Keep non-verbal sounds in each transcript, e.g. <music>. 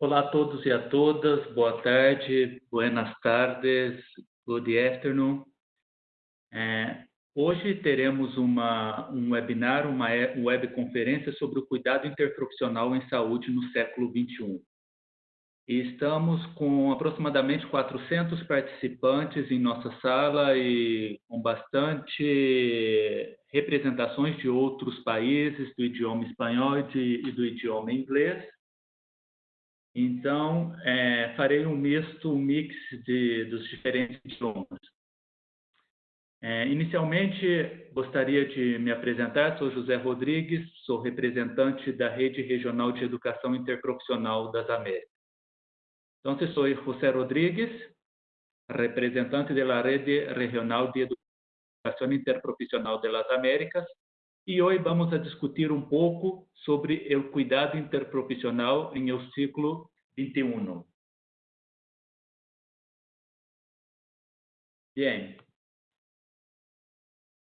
olá a todos e a todas, boa tarde, buenas tardes, good afternoon. É, hoje teremos uma, um webinar, uma webconferência sobre o cuidado interprofissional em saúde no século XXI. E estamos com aproximadamente 400 participantes em nossa sala e com bastante representações de outros países, do idioma espanhol e, de, e do idioma inglês. Então, é, farei um misto, um mix de, dos diferentes idiomas. É, inicialmente, gostaria de me apresentar. Sou José Rodrigues, sou representante da Rede Regional de Educação Interprofissional das Américas. Então, sou José Rodrigues, representante da Rede Regional de Educação Interprofissional das Américas, e hoje vamos a discutir um pouco sobre o cuidado interprofissional em o ciclo 21. Bem,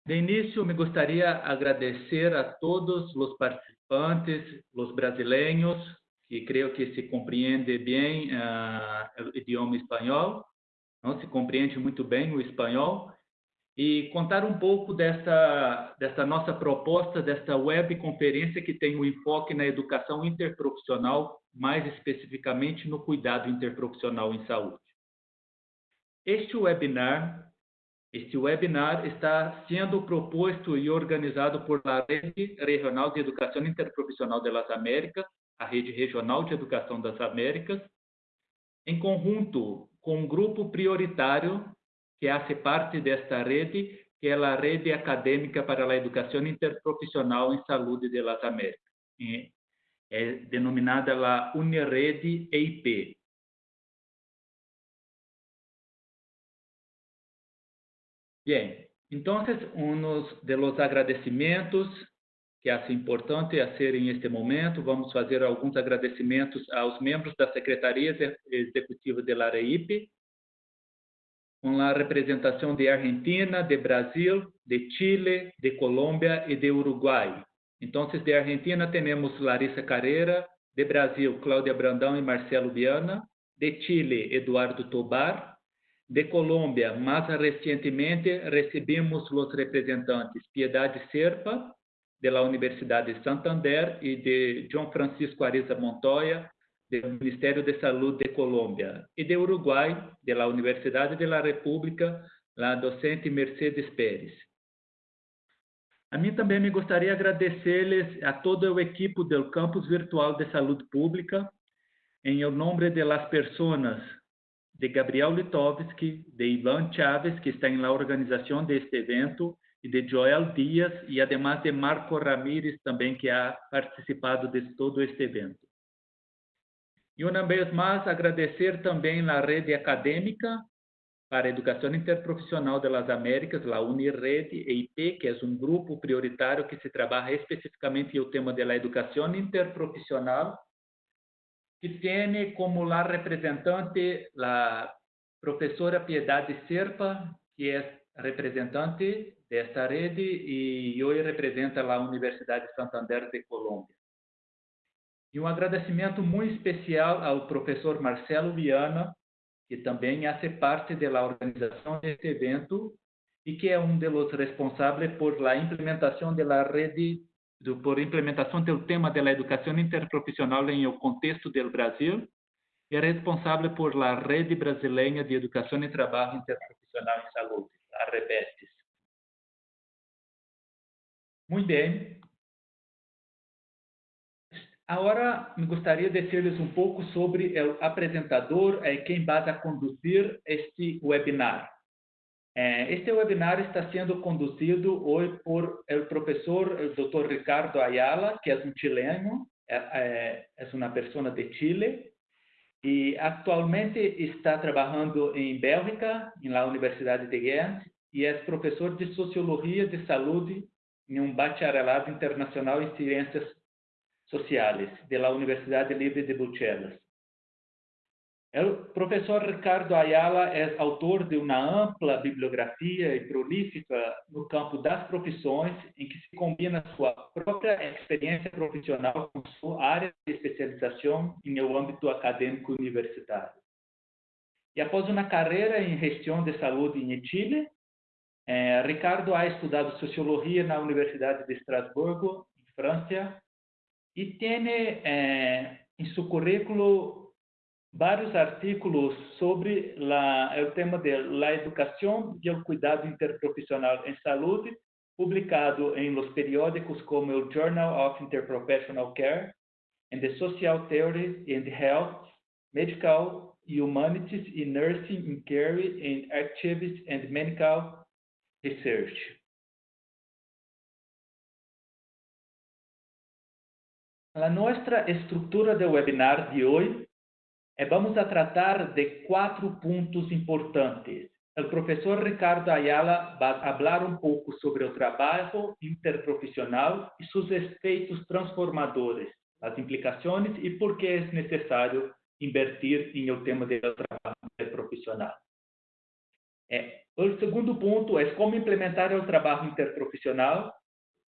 de início, me gostaria de agradecer a todos os participantes, os brasileiros, que creio que se compreende bem uh, o idioma espanhol, não se compreende muito bem o espanhol, e contar um pouco dessa, dessa nossa proposta, desta webconferência que tem um enfoque na educação interprofissional, mais especificamente no cuidado interprofissional em saúde. Este webinar, este webinar está sendo proposto e organizado por a Rede Regional de Educação Interprofissional das Américas, a Rede Regional de Educação das Américas, em conjunto com um grupo prioritário que hace parte desta rede, que é a Rede Acadêmica para a Educação Interprofissional em Saúde de las Américas, é denominada a Unirede EIP. Bem, então, um dos agradecimentos que é importante a ser em este momento, vamos fazer alguns agradecimentos aos membros da Secretaria Executiva da AREIP, com a representação de Argentina, de Brasil, de Chile, de Colômbia e de Uruguai. Então, de Argentina temos Larissa Carreira, de Brasil, Cláudia Brandão e Marcelo Viana, de Chile, Eduardo Tobar, de Colômbia, mais recentemente recebemos os representantes Piedade Serpa, da Universidade de Santander, e de João Francisco Ariza Montoya, do Ministério de Saúde de Colômbia, e de Uruguai, da Universidade de la República, a docente Mercedes Pérez. A mim também me gostaria de agradecer-lhes a todo o equipo do Campus Virtual de Saúde Pública, em nome de las pessoas de Gabriel Litovski, de Ivan Chaves, que está la organização deste evento, e de Joel Dias, e además de Marco Ramírez, também, que ha participado de todo este evento. E uma vez mais, agradecer também a rede acadêmica para a Educação Interprofissional das Américas, a Unirede EIP, que é um grupo prioritário que se trabalha especificamente o tema da educação interprofissional, que tem como lá representante a professora Piedade Serpa, que é representante desta rede e hoje representa a Universidade de Santander de Colômbia. E um agradecimento muito especial ao professor Marcelo Viana, que também faz parte da organização deste evento e que é um dos responsáveis por la implementação da rede, do, por implementação do tema da educação interprofissional em o contexto do Brasil e é responsável por la rede brasileira de educação e trabalho interprofissional em saúde, a REBESTES. Muito bem. Agora, me gostaria de dizer-lhes um pouco sobre o apresentador e quem vai conduzir este webinar. Este webinar está sendo conduzido hoje por o professor o Dr. Ricardo Ayala, que é um chileno, é, uma pessoa de Chile, e atualmente está trabalhando em Bélgica, na Universidade de Ghent, e é professor de Sociologia de Saúde em um bacharelado internacional em Ciências Sociales de la Universidad Libre de Bruxelas. O professor Ricardo Ayala é autor de uma ampla bibliografia e prolífica no campo das profissões, em que se combina sua própria experiência profissional com sua área de especialização em o âmbito acadêmico universitário. E após uma carreira em gestão de saúde em Chile, eh, Ricardo ha estudado sociologia na Universidade de Estrasburgo, em França, e tem eh, em seu currículo vários artículos sobre la, o tema de la e o cuidado interprofissional em saúde, publicado em los periódicos como o Journal of Interprofessional Care, and the Social Theory and Health, Medical Humanities in Nursing in Care and Activities and Medical Research. A nossa estrutura de webinar de hoje eh, vamos a tratar de cuatro puntos importantes. El profesor Ricardo Ayala va a hablar un poco sobre el trabajo interprofesional y sus efectos transformadores, las implicaciones y por qué es necesario invertir en el tema del trabajo interprofesional. Eh, el segundo punto es cómo implementar el trabajo interprofesional,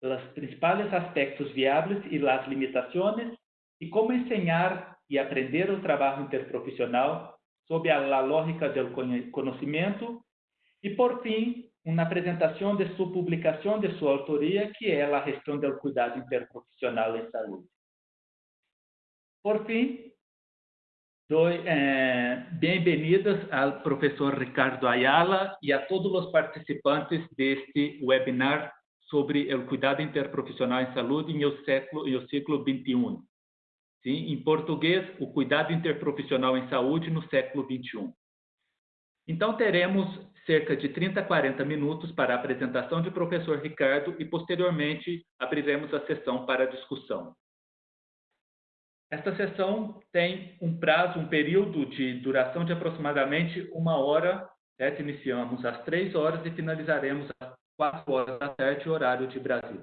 los principales aspectos viables y las limitaciones, y cómo enseñar e aprender o trabalho interprofissional sob a lógica do conhecimento e, por fim, uma apresentação de sua publicação de sua autoria, que é a gestão do cuidado interprofissional em saúde. Por fim, dou eh, bem-vindas ao professor Ricardo Ayala e a todos os participantes deste webinar sobre o cuidado interprofissional em saúde em o século, em o ciclo 21. Sim? Em português, o cuidado interprofissional em saúde no século XXI. Então, teremos cerca de 30 a 40 minutos para a apresentação do professor Ricardo e, posteriormente, abriremos a sessão para discussão. Esta sessão tem um prazo, um período de duração de aproximadamente uma hora. Certo? Iniciamos às três horas e finalizaremos às quatro horas da tarde, horário de Brasil.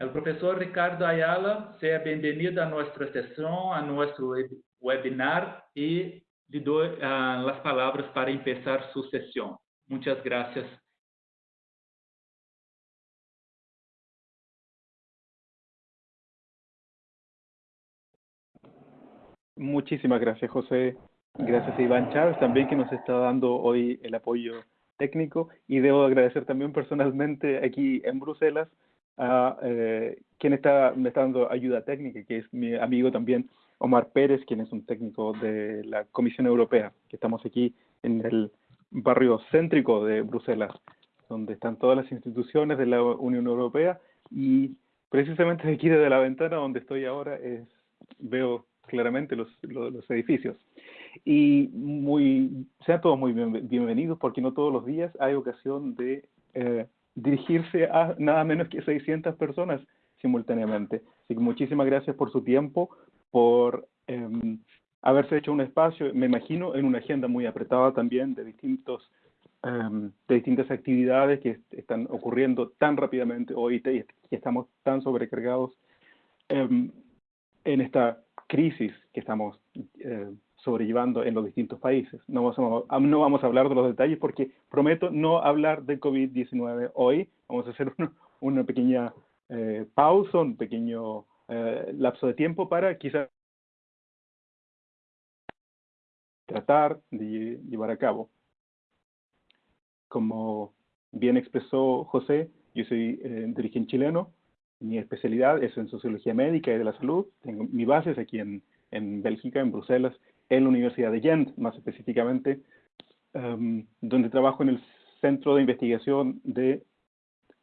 O professor Ricardo Ayala, seja bem-vindo a nossa sessão, a nosso webinar e lhe dou uh, as palavras para começar sua sessão. Muitas graças. Muchísimas gracias, José. Gracias a Iván Chávez también que nos está dando hoy el apoyo técnico y debo agradecer también personalmente aquí en Bruselas a eh, quien está, me está dando ayuda técnica, que es mi amigo también Omar Pérez, quien es un técnico de la Comisión Europea, que estamos aquí en el barrio céntrico de Bruselas, donde están todas las instituciones de la Unión Europea y precisamente aquí desde la ventana donde estoy ahora es, veo claramente los, los, edificios. Y muy, sean todos muy bienvenidos porque no todos los días hay ocasión de eh, dirigirse a nada menos que 600 personas simultáneamente. Así que muchísimas gracias por su tiempo, por em, haberse hecho un espacio, me imagino, en una agenda muy apretada también de distintos em, de distintas actividades que están ocurriendo tan rápidamente hoy y estamos tan sobrecargados em, en esta crisis que estamos eh, sobrellevando en los distintos países. No vamos, a, no vamos a hablar de los detalles porque prometo no hablar de COVID-19 hoy. Vamos a hacer <laughs> una, una pequeña eh, pausa, un pequeño eh, lapso de tiempo para quizás tratar de llevar a cabo. Como bien expresó José, yo soy eh, dirigente chileno, mi especialidad es en sociología médica y de la salud, tengo mi base es aquí en, en Bélgica, en Bruselas, en la Universidad de Gent, más específicamente, um, donde trabajo en el Centro de Investigación de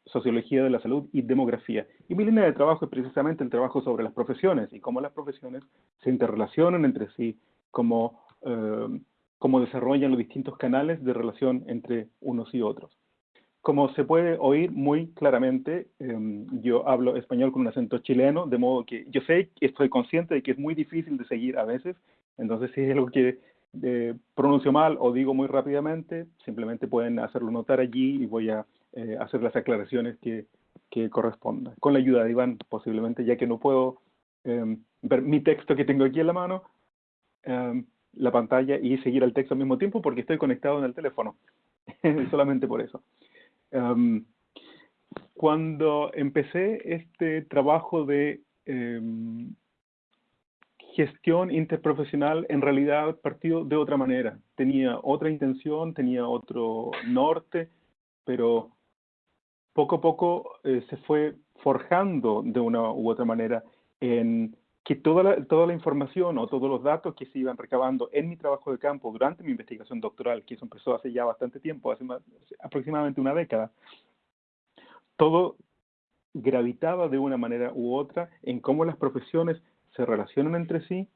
Sociología de la Salud y Demografía. Y mi línea de trabajo es precisamente el trabajo sobre las profesiones y cómo las profesiones se interrelacionan entre sí, cómo, um, cómo desarrollan los distintos canales de relación entre unos y otros. Como se puede oír muy claramente, um, yo hablo español con un acento chileno, de modo que yo sé, estoy consciente de que es muy difícil de seguir a veces, entonces, si es algo que eh, pronuncio mal o digo muy rápidamente, simplemente pueden hacerlo notar allí y voy a eh, hacer las aclaraciones que, que correspondan. Con la ayuda de Iván, posiblemente, ya que no puedo em, ver mi texto que tengo aquí en la mano, em, la pantalla y seguir el texto al mismo tiempo porque estoy conectado en el teléfono. <laughs> Solamente por eso. Em, cuando empecé este trabajo de gestión interprofesional, en realidad partió de otra manera. Tenía otra intención, tenía otro norte, pero poco a poco eh, se fue forjando de una u otra manera en que toda la, toda la información o todos los datos que se iban recabando en mi trabajo de campo durante mi investigación doctoral, que eso empezó hace ya bastante tiempo, hace aproximadamente una década, todo gravitaba de una manera u otra en cómo las profesiones se relacionan entre sí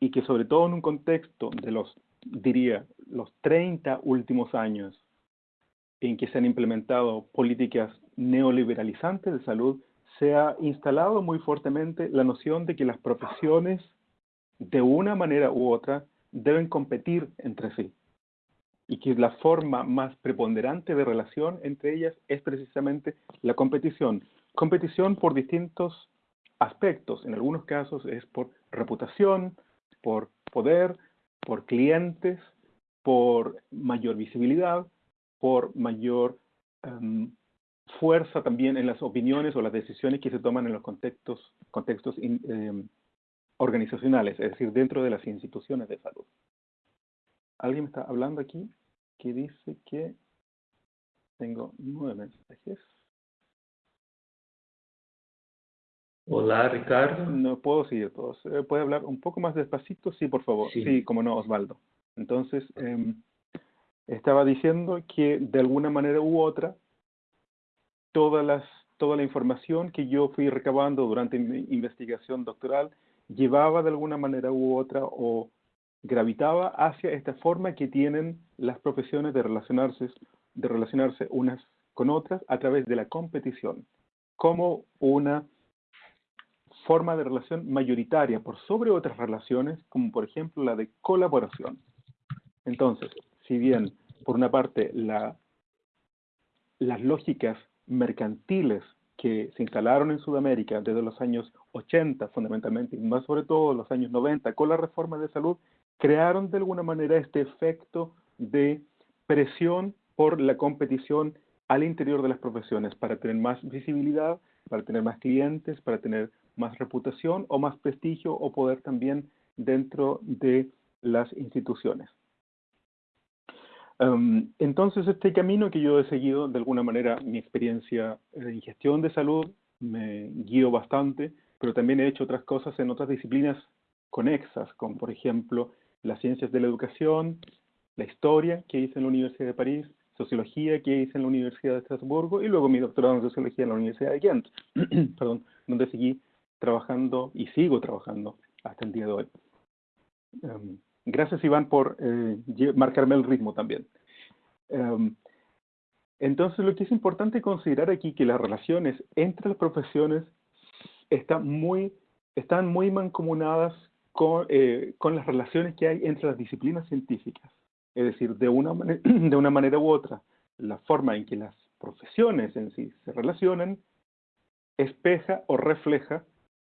y que sobre todo en un contexto de los, diría, los 30 últimos años en que se han implementado políticas neoliberalizantes de salud, se ha instalado muy fuertemente la noción de que las profesiones, de una manera u otra, deben competir entre sí. Y que la forma más preponderante de relación entre ellas es precisamente la competición. Competición por distintos aspectos. En algunos casos es por reputación, por poder, por clientes, por mayor visibilidad, por mayor em, fuerza también en las opiniones o las decisiones que se toman en los contextos, contextos em, organizacionales, es decir, dentro de las instituciones de salud. ¿Alguien me está hablando aquí que dice que tengo nueve mensajes? Hola, Ricardo. No puedo seguir todos. Eh, ¿Puede hablar un poco más despacito? Sí, por favor. Sí, como no, Osvaldo. Entonces, em, estaba diciendo que de alguna manera u otra, todas las, toda la información que yo fui recabando durante mi investigación doctoral llevaba de alguna manera u otra o gravitaba hacia esta forma que tienen las profesiones de relacionarse, de relacionarse unas con otras a través de la competición, como una forma de relación mayoritaria por sobre otras relaciones, como por ejemplo la de colaboración. Entonces, si bien, por una parte, la, las lógicas mercantiles que se instalaron en Sudamérica desde los años 80 fundamentalmente, y más sobre todo los años 90, con la reforma de salud, crearon de alguna manera este efecto de presión por la competición al interior de las profesiones para tener más visibilidad, para tener más clientes, para tener más reputación o más prestigio o poder también dentro de las instituciones. Em, entonces, este camino que yo he seguido, de alguna manera, mi experiencia en gestión de salud me guío bastante, pero también he hecho otras cosas en otras disciplinas conexas, como por ejemplo las ciencias de la educación, la historia que hice en la Universidad de París, sociología que hice en la Universidad de Estrasburgo y luego mi doctorado en sociología en la Universidad de Ghent, <clears throat> perdón, donde seguí trabajando y sigo trabajando hasta el día de hoy. Em, gracias, Iván, por eh, marcarme el ritmo también. Em, entonces, lo que es importante considerar aquí que las relaciones entre las profesiones están muy, están muy mancomunadas con, eh, con las relaciones que hay entre las disciplinas científicas. Es decir, de una, <clears throat> de una manera u otra, la forma en que las profesiones en sí se relacionan espeja o refleja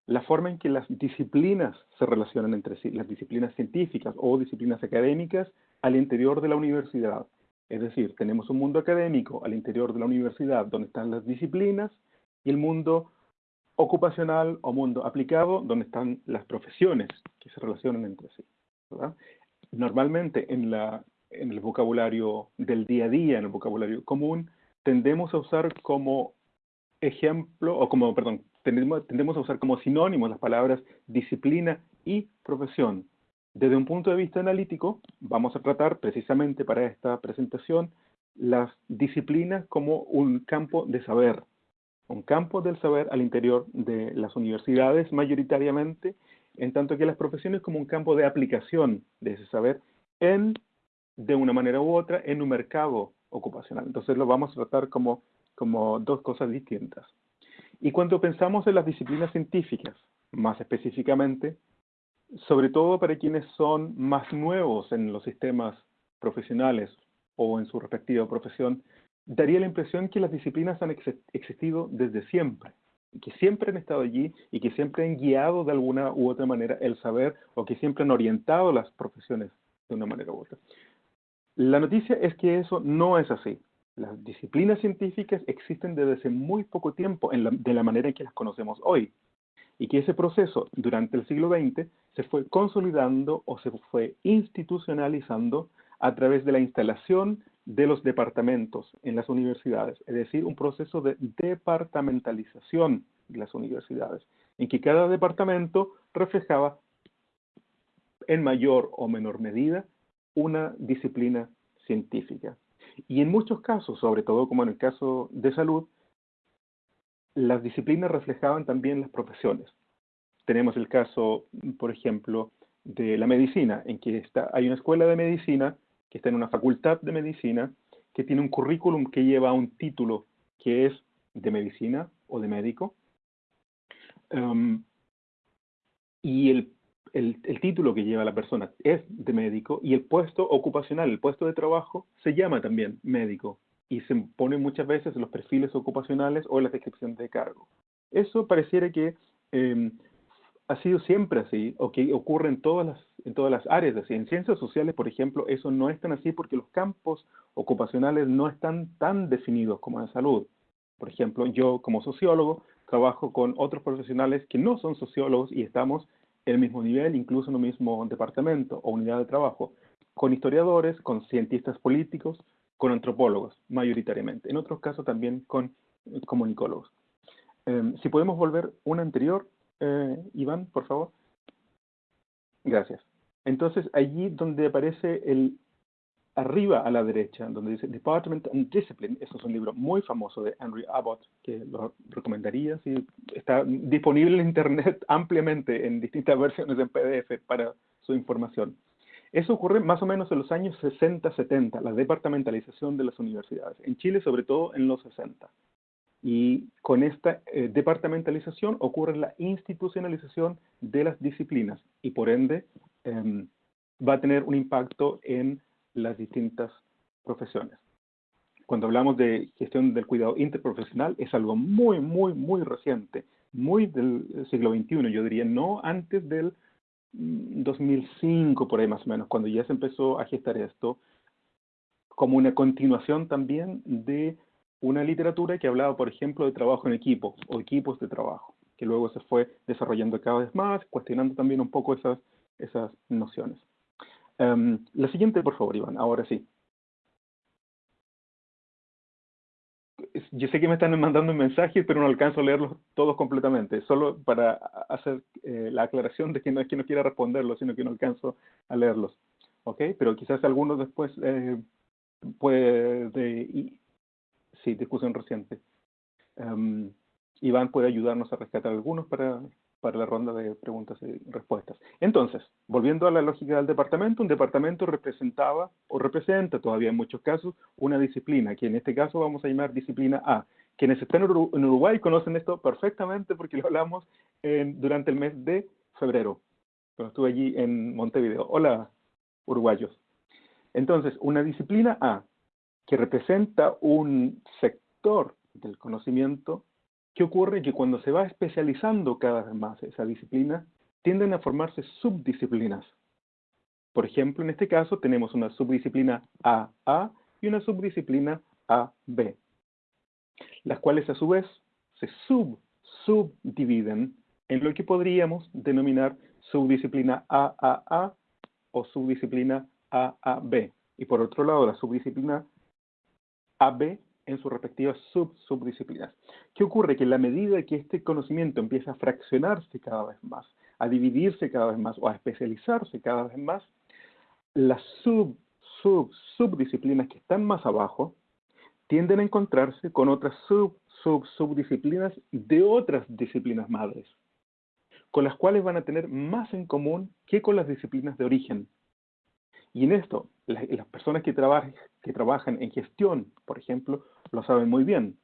la forma en que las disciplinas se relacionan entre sí, las disciplinas científicas o disciplinas académicas al interior de la universidad. Es decir, tenemos un mundo académico al interior de la universidad donde están las disciplinas y el mundo ocupacional o mundo aplicado donde están las profesiones que se relacionan entre sí. Normalmente en, la, en el vocabulario del día a día, en el vocabulario común, tendemos a usar como ejemplo, o como, perdón, tendemos, a usar como sinónimos las palabras disciplina y profesión. Desde un punto de vista analítico, vamos a tratar precisamente para esta presentación las disciplinas como un campo de saber, un campo del saber al interior de las universidades mayoritariamente, en tanto que las profesiones como un campo de aplicación de ese saber en, de una manera u otra, en un mercado ocupacional. Entonces lo vamos a tratar como, como dos cosas distintas. Y cuando pensamos en las disciplinas científicas, más específicamente, sobre todo para quienes son más nuevos en los sistemas profesionales o en su respectiva profesión, daría la impresión que las disciplinas han existido desde siempre, que siempre han estado allí y que siempre han guiado de alguna u otra manera el saber o que siempre han orientado las profesiones de una manera u otra. La noticia es que eso no es así. Las disciplinas científicas existen desde hace muy poco tiempo de la manera en que las conocemos hoy. Y que ese proceso durante el siglo XX se fue consolidando o se fue institucionalizando a través de la instalación de los departamentos en las universidades, es decir, un proceso de departamentalización de las universidades, en que cada departamento reflejaba en mayor o menor medida una disciplina científica. Y en muchos casos, sobre todo como en el caso de salud, las disciplinas reflejaban también las profesiones. Tenemos el caso, por ejemplo, de la medicina, en que está, hay una escuela de medicina que está en una facultad de medicina que tiene un currículum que lleva un título que es de medicina o de médico. Um, y el el, título que lleva la persona es de médico y el puesto ocupacional, el puesto de trabajo, se llama también médico y se pone muchas veces en los perfiles ocupacionales o en las descripciones de cargo. Eso pareciera que em, ha sido siempre así, o que ocurre en todas, las, en todas las áreas. Así. En ciencias sociales, por ejemplo, eso no es tan así porque los campos ocupacionales no están tan definidos como en salud. Por ejemplo, yo como sociólogo trabajo con otros profesionales que no son sociólogos y estamos el mismo nivel, incluso en un mismo departamento o unidad de trabajo, con historiadores, con cientistas políticos, con antropólogos, mayoritariamente. En otros casos también con eh, comunicólogos. Em, si podemos volver una anterior, eh, Iván, por favor. Gracias. Entonces, allí donde aparece el arriba a la derecha, donde dice Department and Discipline, eso es un libro muy famoso de Henry Abbott, que lo recomendaría, si está disponible en Internet <laughs> ampliamente en distintas versiones en PDF para su información. Eso ocurre más o menos en los años 60-70, la departamentalización de las universidades. En Chile, sobre todo, en los 60. Y con esta eh, departamentalización ocurre la institucionalización de las disciplinas y por ende em, va a tener un impacto en las distintas profesiones. Cuando hablamos de gestión del cuidado interprofesional, es algo muy, muy, muy reciente, muy del siglo XXI, yo diría, no antes del 2005, mm, por ahí más o menos, cuando ya se empezó a gestar esto, como una continuación también de una literatura que hablaba, por ejemplo, de trabajo en equipo o equipos de trabajo, que luego se fue desarrollando cada vez más, cuestionando también un poco esas, esas nociones. Em, la siguiente, por favor, Iván, ahora sí. Yo sé que me están mandando mensajes, pero no alcanzo a leerlos todos completamente. Solo para hacer eh, la aclaración de que no es que no quiera responderlos, sino que no alcanzo a leerlos. ¿Ok? Pero quizás algunos después eh, puede... Y, sí, discusión reciente. Em, Iván puede ayudarnos a rescatar algunos para para la ronda de preguntas y respuestas. Entonces, volviendo a la lógica del departamento, un departamento representaba o representa todavía en muchos casos una disciplina, que en este caso vamos a llamar disciplina A. Quienes están en Uruguay conocen esto perfectamente porque lo hablamos durante el mes de febrero, cuando estuve allí en Montevideo. Hola, uruguayos. Entonces, una disciplina A que representa un sector del conocimiento ¿Qué ocurre? Que cuando se va especializando cada vez más esa disciplina, tienden a formarse subdisciplinas. Por ejemplo, en este caso tenemos una subdisciplina AA y una subdisciplina AB, las cuales a su vez se sub subdividen en lo que podríamos denominar subdisciplina AAA o subdisciplina AAB. Y por otro lado, la subdisciplina AB en sus respectivas sub subdisciplinas. ¿Qué ocurre? Que en la medida que este conocimiento empieza a fraccionarse cada vez más, a dividirse cada vez más o a especializarse cada vez más, las sub sub subdisciplinas que están más abajo tienden a encontrarse con otras sub sub subdisciplinas de otras disciplinas madres, con las cuales van a tener más en común que con las disciplinas de origen. Y en esto, las personas que, trabajan en gestión, por ejemplo, lo saben muy bien,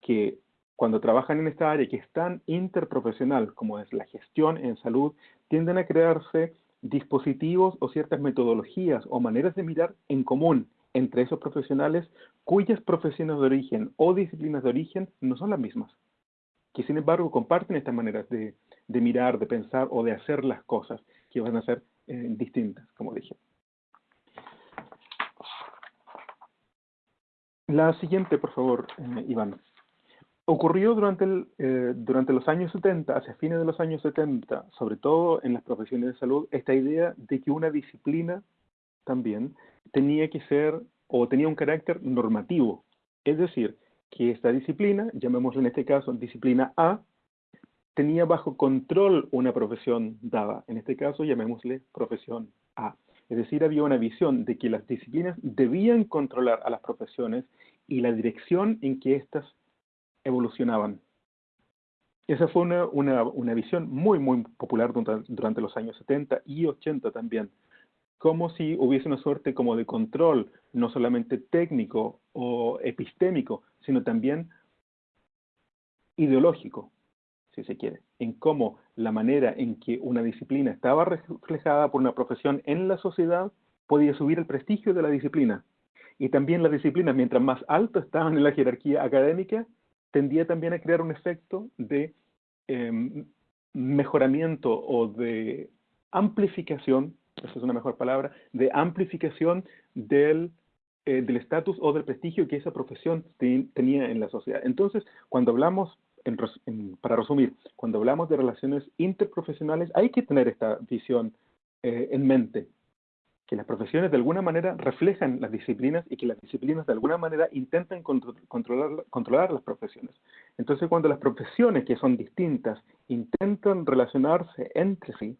que cuando trabajan en esta área que es tan interprofesional como es la gestión en salud, tienden a crearse dispositivos o ciertas metodologías o maneras de mirar en común entre esos profesionales cuyas profesiones de origen o disciplinas de origen no son las mismas, que sin embargo comparten estas maneras de, mirar, de pensar o de hacer las cosas que van a ser eh, distintas, como dije. La siguiente, por favor, eh, Iván. Ocurrió durante, eh, durante los años 70, hacia fines de los años 70, sobre todo en las profesiones de salud, esta idea de que una disciplina también tenía que ser o tenía un carácter normativo. Es decir, que esta disciplina, llamémosla en este caso disciplina A, tenía bajo control una profesión dada. En este caso, llamémosle profesión A. Es decir, había una visión de que las disciplinas debían controlar a las profesiones y la dirección en que éstas evolucionaban. Esa fue una, una, una visión muy, muy popular durante, durante, los años 70 y 80 también. Como si hubiese una suerte como de control, no solamente técnico o epistémico, sino también ideológico, si se quiere, en cómo la manera en que una disciplina estaba reflejada por una profesión en la sociedad podía subir el prestigio de la disciplina. Y también las disciplinas, mientras más alto estaban en la jerarquía académica, tendía también a crear un efecto de em, mejoramiento o de amplificación, esa es una mejor palabra, de amplificación del eh, del estatus o del prestigio que esa profesión tenía en la sociedad. Entonces, cuando hablamos, para resumir, cuando hablamos de relaciones interprofesionales, hay que tener esta visión eh, en mente, que las profesiones de alguna manera reflejan las disciplinas y que las disciplinas de alguna manera intentan controlar, controlar las profesiones. Entonces, cuando las profesiones que son distintas intentan relacionarse entre sí,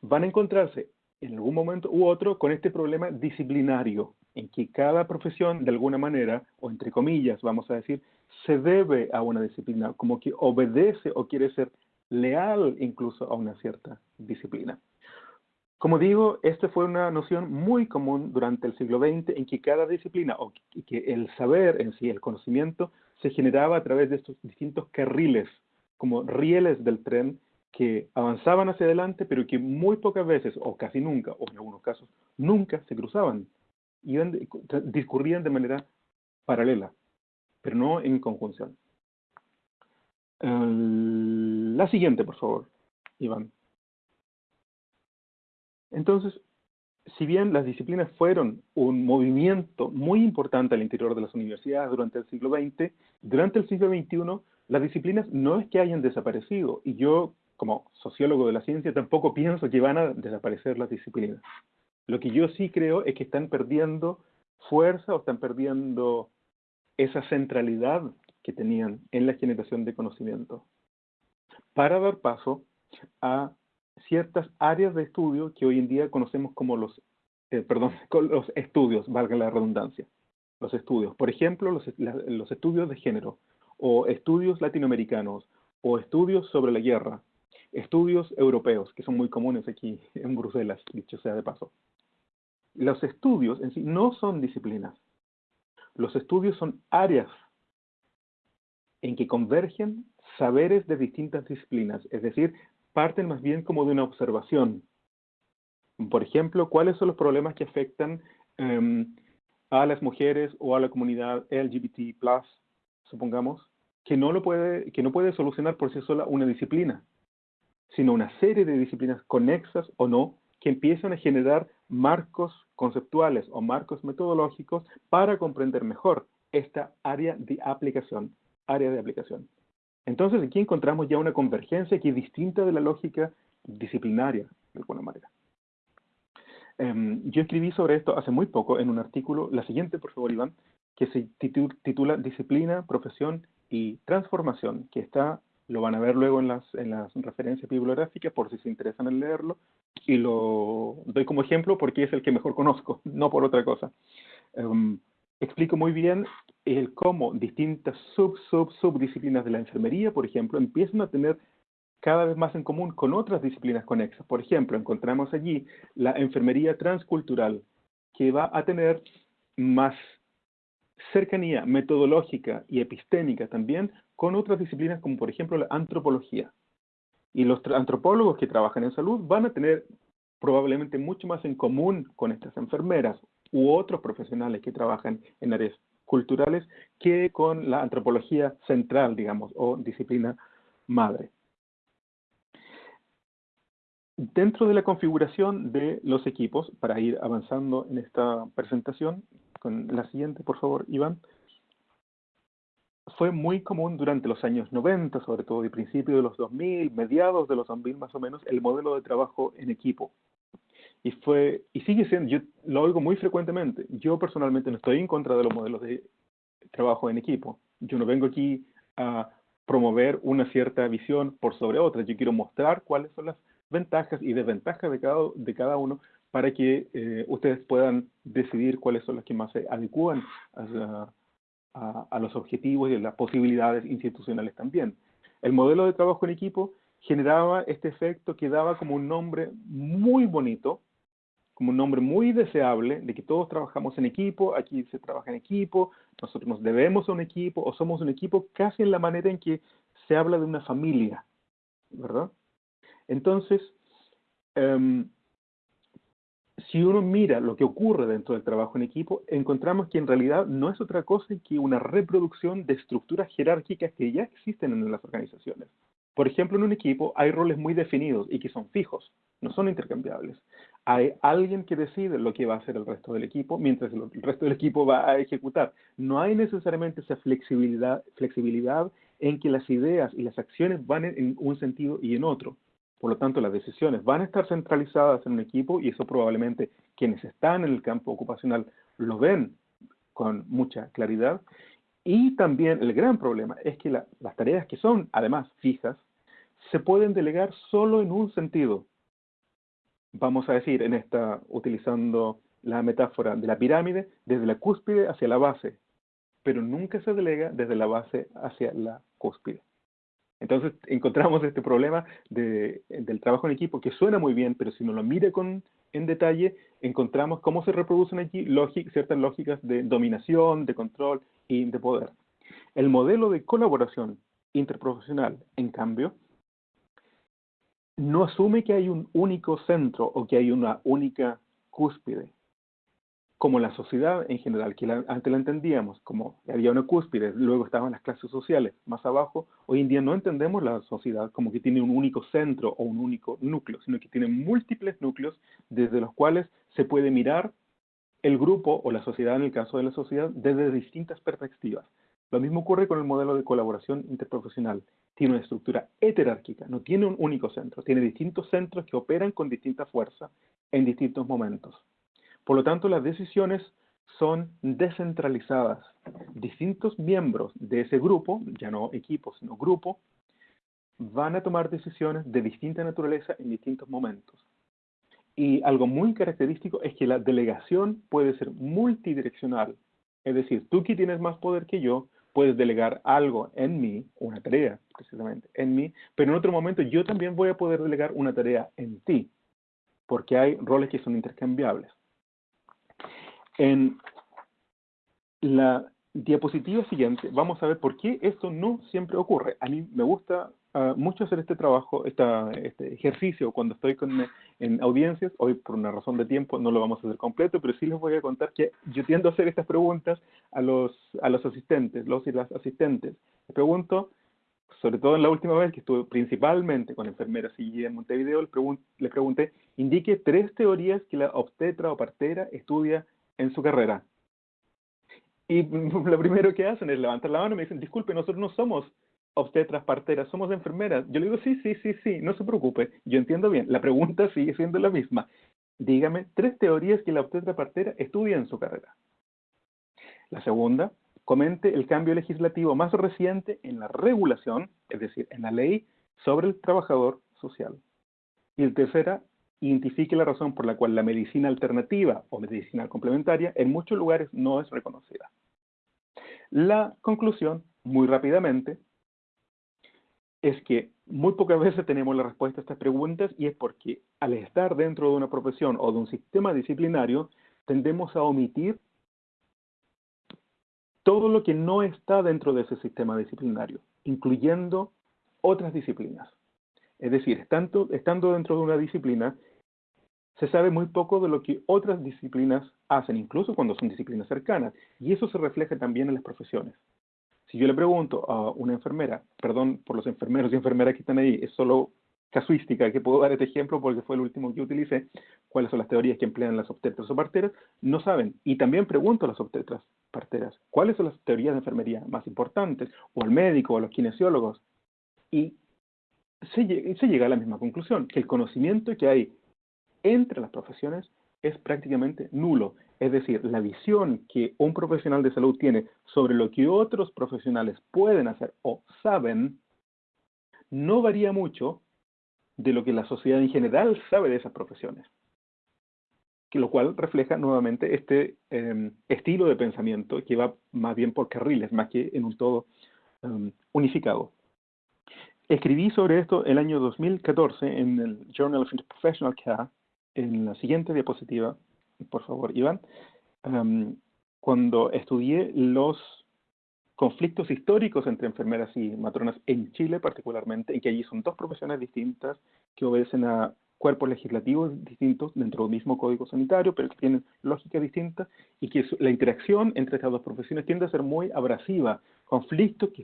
van a encontrarse en algún momento u otro con este problema disciplinario, en que cada profesión de alguna manera, o entre comillas, vamos a decir, se debe a una disciplina, como que obedece o quiere ser leal incluso a una cierta disciplina. Como digo, esta fue una noción muy común durante el siglo XX en que cada disciplina, o que el saber en sí, el conocimiento, se generaba a través de estos distintos carriles, como rieles del tren, que avanzaban hacia adelante, pero que muy pocas veces, o casi nunca, o en algunos casos, nunca se cruzaban. Iban, discurrían de manera paralela, pero no en conjunción. la siguiente, por favor, Iván. Entonces, si bien las disciplinas fueron un movimiento muy importante al interior de las universidades durante el siglo XX, durante el siglo XXI las disciplinas no es que hayan desaparecido, y yo como sociólogo de la ciencia, tampoco pienso que van a desaparecer las disciplinas. Lo que yo sí creo es que están perdiendo fuerza o están perdiendo esa centralidad que tenían en la generación de conocimiento para dar paso a ciertas áreas de estudio que hoy en día conocemos como los, eh, perdón, <laughs> los estudios, valga la redundancia, los estudios. Por ejemplo, los, los estudios de género, o estudios latinoamericanos, o estudios sobre la guerra, estudios europeos, que son muy comunes aquí <laughs> en Bruselas, dicho sea de paso. Los estudios en sí no son disciplinas. Los estudios son áreas en que convergen saberes de distintas disciplinas, es decir, parten más bien como de una observación. Por ejemplo, ¿cuáles son los problemas que afectan em, a las mujeres o a la comunidad LGBT+, supongamos, que no, lo puede, que no puede solucionar por sí sola una disciplina? Sino una serie de disciplinas conexas o no, que empiezan a generar marcos conceptuales o marcos metodológicos para comprender mejor esta área de aplicación, área de aplicación. Entonces aquí encontramos ya una convergencia que es distinta de la lógica disciplinaria, de alguna manera. Em, yo escribí sobre esto hace muy poco en un artículo, la siguiente, por favor, Iván, que se titula Disciplina, Profesión y Transformación, que está lo van a ver luego en las, en las referencias bibliográficas por si se interesan en leerlo. Y lo doy como ejemplo porque es el que mejor conozco, <laughs> no por otra cosa. Em, explico muy bien el cómo distintas sub, sub, subdisciplinas de la enfermería, por ejemplo, empiezan a tener cada vez más en común con otras disciplinas conexas. Por ejemplo, encontramos allí la enfermería transcultural, que va a tener más cercanía metodológica y epistémica también con otras disciplinas como por ejemplo la antropología. Y los antropólogos que trabajan en salud van a tener probablemente mucho más en común con estas enfermeras u otros profesionales que trabajan en áreas culturales que con la antropología central, digamos, o disciplina madre. Dentro de la configuración de los equipos, para ir avanzando en esta presentación, con la siguiente, por favor, Iván. Fue muy común durante los años 90, sobre todo y principios de los 2000, mediados de los 2000 más o menos, el modelo de trabajo en equipo. Y fue, y sigue siendo, yo lo oigo muy frecuentemente. Yo personalmente no estoy en contra de los modelos de trabajo en equipo. Yo no vengo aquí a promover una cierta visión por sobre otra. Yo quiero mostrar cuáles son las ventajas y desventajas de cada, de cada uno para que eh, ustedes puedan decidir cuáles son las que más se adecúan a, a, los objetivos y a las posibilidades institucionales también. El modelo de trabajo en equipo generaba este efecto que daba como un nombre muy bonito, como un nombre muy deseable, de que todos trabajamos en equipo, aquí se trabaja en equipo, nosotros nos debemos a un equipo, o somos un equipo casi en la manera en que se habla de una familia, ¿verdad? Entonces, em, si uno mira lo que ocurre dentro del trabajo en equipo, encontramos que en realidad no es otra cosa que una reproducción de estructuras jerárquicas que ya existen en las organizaciones. Por ejemplo, en un equipo hay roles muy definidos y que son fijos, no son intercambiables. Hay alguien que decide lo que va a hacer el resto del equipo, mientras el resto del equipo va a ejecutar. No hay necesariamente esa flexibilidad, flexibilidad en que las ideas y las acciones van en un sentido y en otro. Por lo tanto, las decisiones van a estar centralizadas en un equipo y eso probablemente quienes están en el campo ocupacional lo ven con mucha claridad. Y también el gran problema es que las tareas que son además fijas se pueden delegar solo en un sentido. Vamos a decir, en esta, utilizando la metáfora de la pirámide, desde la cúspide hacia la base, pero nunca se delega desde la base hacia la cúspide. Entonces <laughs> encontramos este problema del trabajo en equipo que suena muy bien, pero si uno lo mira con, en detalle, encontramos cómo se reproducen aquí ciertas lógicas de dominación, de control y de poder. El modelo de colaboración interprofesional, en cambio, no asume que hay un único centro o que hay una única cúspide como la sociedad en general, que antes la entendíamos como había una cúspide, luego estaban las clases sociales más abajo, hoy en día no entendemos la sociedad como que tiene un único centro o un único núcleo, sino que tiene múltiples núcleos desde los cuales se puede mirar el grupo o la sociedad, en el caso de la sociedad, desde distintas perspectivas. Lo mismo ocurre con el modelo de colaboración interprofesional. Tiene una estructura heterárquica, no tiene un único centro, tiene distintos centros que operan con distinta fuerza en distintos momentos. Por lo tanto, las decisiones son descentralizadas. Distintos miembros de ese grupo, ya no equipo, sino grupo, van a tomar decisiones de distinta naturaleza en distintos momentos. Y algo muy característico es que la delegación puede ser multidireccional. Es decir, tú que tienes más poder que yo, puedes delegar algo en mí, una tarea precisamente en mí, pero en otro momento yo también voy a poder delegar una tarea en ti, porque hay roles que son intercambiables. En la diapositiva siguiente vamos a ver por qué esto no siempre ocurre. A mí me gusta ah, mucho hacer este trabajo, este ejercicio cuando estoy con, en audiencias. Hoy por una razón de tiempo no lo vamos a hacer completo, pero sí les voy a contar que yo tiendo a hacer estas preguntas a los, a los asistentes, los y las asistentes. Les pregunto, sobre todo en la última vez que estuve principalmente con enfermeras y en Montevideo, les pregunté, indique tres teorías que la obstetra o partera estudia en su carrera. Y <laughs> lo primero que hacen es levantar la mano y me dicen, disculpe, nosotros no somos obstetras, parteras, somos enfermeras. Yo le digo, sí, sí, sí, sí, no se preocupe, yo entiendo bien. La pregunta <laughs> sigue siendo la misma. Dígame tres teorías que la obstetra partera estudia en su carrera. La segunda, comente el cambio legislativo más reciente en la regulación, es decir, en la ley sobre el trabajador social. Y la tercera, identifique la razón por la cual la medicina alternativa o medicina complementaria en muchos lugares no es reconocida. La conclusión, muy rápidamente, es que muy pocas veces tenemos la respuesta a estas preguntas y es porque al estar dentro de una profesión o de un sistema disciplinario, tendemos a omitir todo lo que no está dentro de ese sistema disciplinario, incluyendo otras disciplinas. Es decir, estando, estando dentro de una disciplina, se sabe muy poco de lo que otras disciplinas hacen, incluso cuando son disciplinas cercanas, y eso se refleja también en las profesiones. Si yo le pregunto a una enfermera, perdón por los enfermeros y enfermeras que están ahí, es solo casuística que puedo dar este ejemplo porque fue el último que utilicé, cuáles son las teorías que emplean las obstetras o parteras, no saben. Y también pregunto a las obstetras parteras, ¿cuáles son las teorías de enfermería más importantes? O al médico o a los kinesiólogos. Y se, llega a la misma conclusión, que el conocimiento que hay entre las profesiones es prácticamente nulo. Es decir, la visión que un profesional de salud tiene sobre lo que otros profesionales pueden hacer o saben no varía mucho de lo que la sociedad en general sabe de esas profesiones. Lo cual refleja nuevamente este em, estilo de pensamiento que va más bien por carriles, más que en un todo em, unificado. Escribí sobre esto el año 2014 en el Journal of Interprofessional Care, en la siguiente diapositiva, por favor, Iván, em, cuando estudié los conflictos históricos entre enfermeras y matronas en Chile particularmente, en que allí son dos profesiones distintas que obedecen a cuerpos legislativos distintos dentro del mismo código sanitario, pero que tienen lógicas distintas y que la interacción entre estas dos profesiones tiende a ser muy abrasiva, conflictos que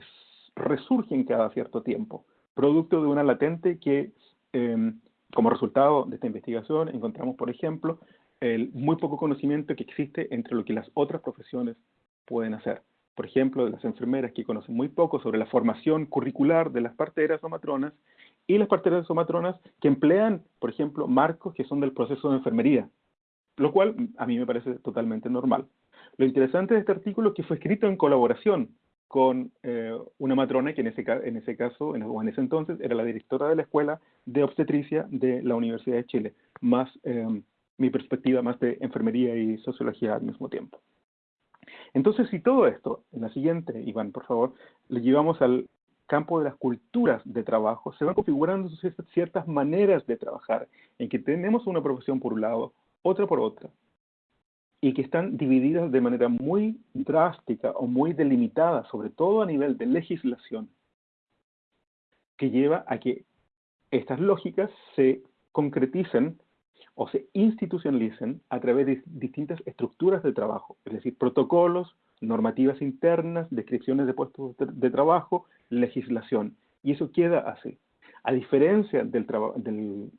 resurgen cada cierto tiempo, producto de una latente que, em, como resultado de esta investigación, encontramos, por ejemplo, el muy poco conocimiento que existe entre lo que las otras profesiones pueden hacer por ejemplo, de las enfermeras que conocen muy poco sobre la formación curricular de las parteras o matronas, y las parteras o matronas que emplean, por ejemplo, marcos que son del proceso de enfermería, lo cual a mí me parece totalmente normal. Lo interesante de este artículo es que fue escrito en colaboración con eh, una matrona que en ese, en ese caso, en, o en ese entonces, era la directora de la Escuela de Obstetricia de la Universidad de Chile, más eh, mi perspectiva más de enfermería y sociología al mismo tiempo. Entonces, si todo esto, en la siguiente, Iván, por favor, le llevamos al campo de las culturas de trabajo, se van configurando ciertas maneras de trabajar, en que tenemos una profesión por un lado, otra por otra, y que están divididas de manera muy drástica o muy delimitada, sobre todo a nivel de legislación, que lleva a que estas lógicas se concreticen o se institucionalicen a través de distintas estructuras de trabajo, es decir, protocolos, normativas internas, descripciones de puestos de, trabajo, legislación. Y eso queda así. A diferencia del, del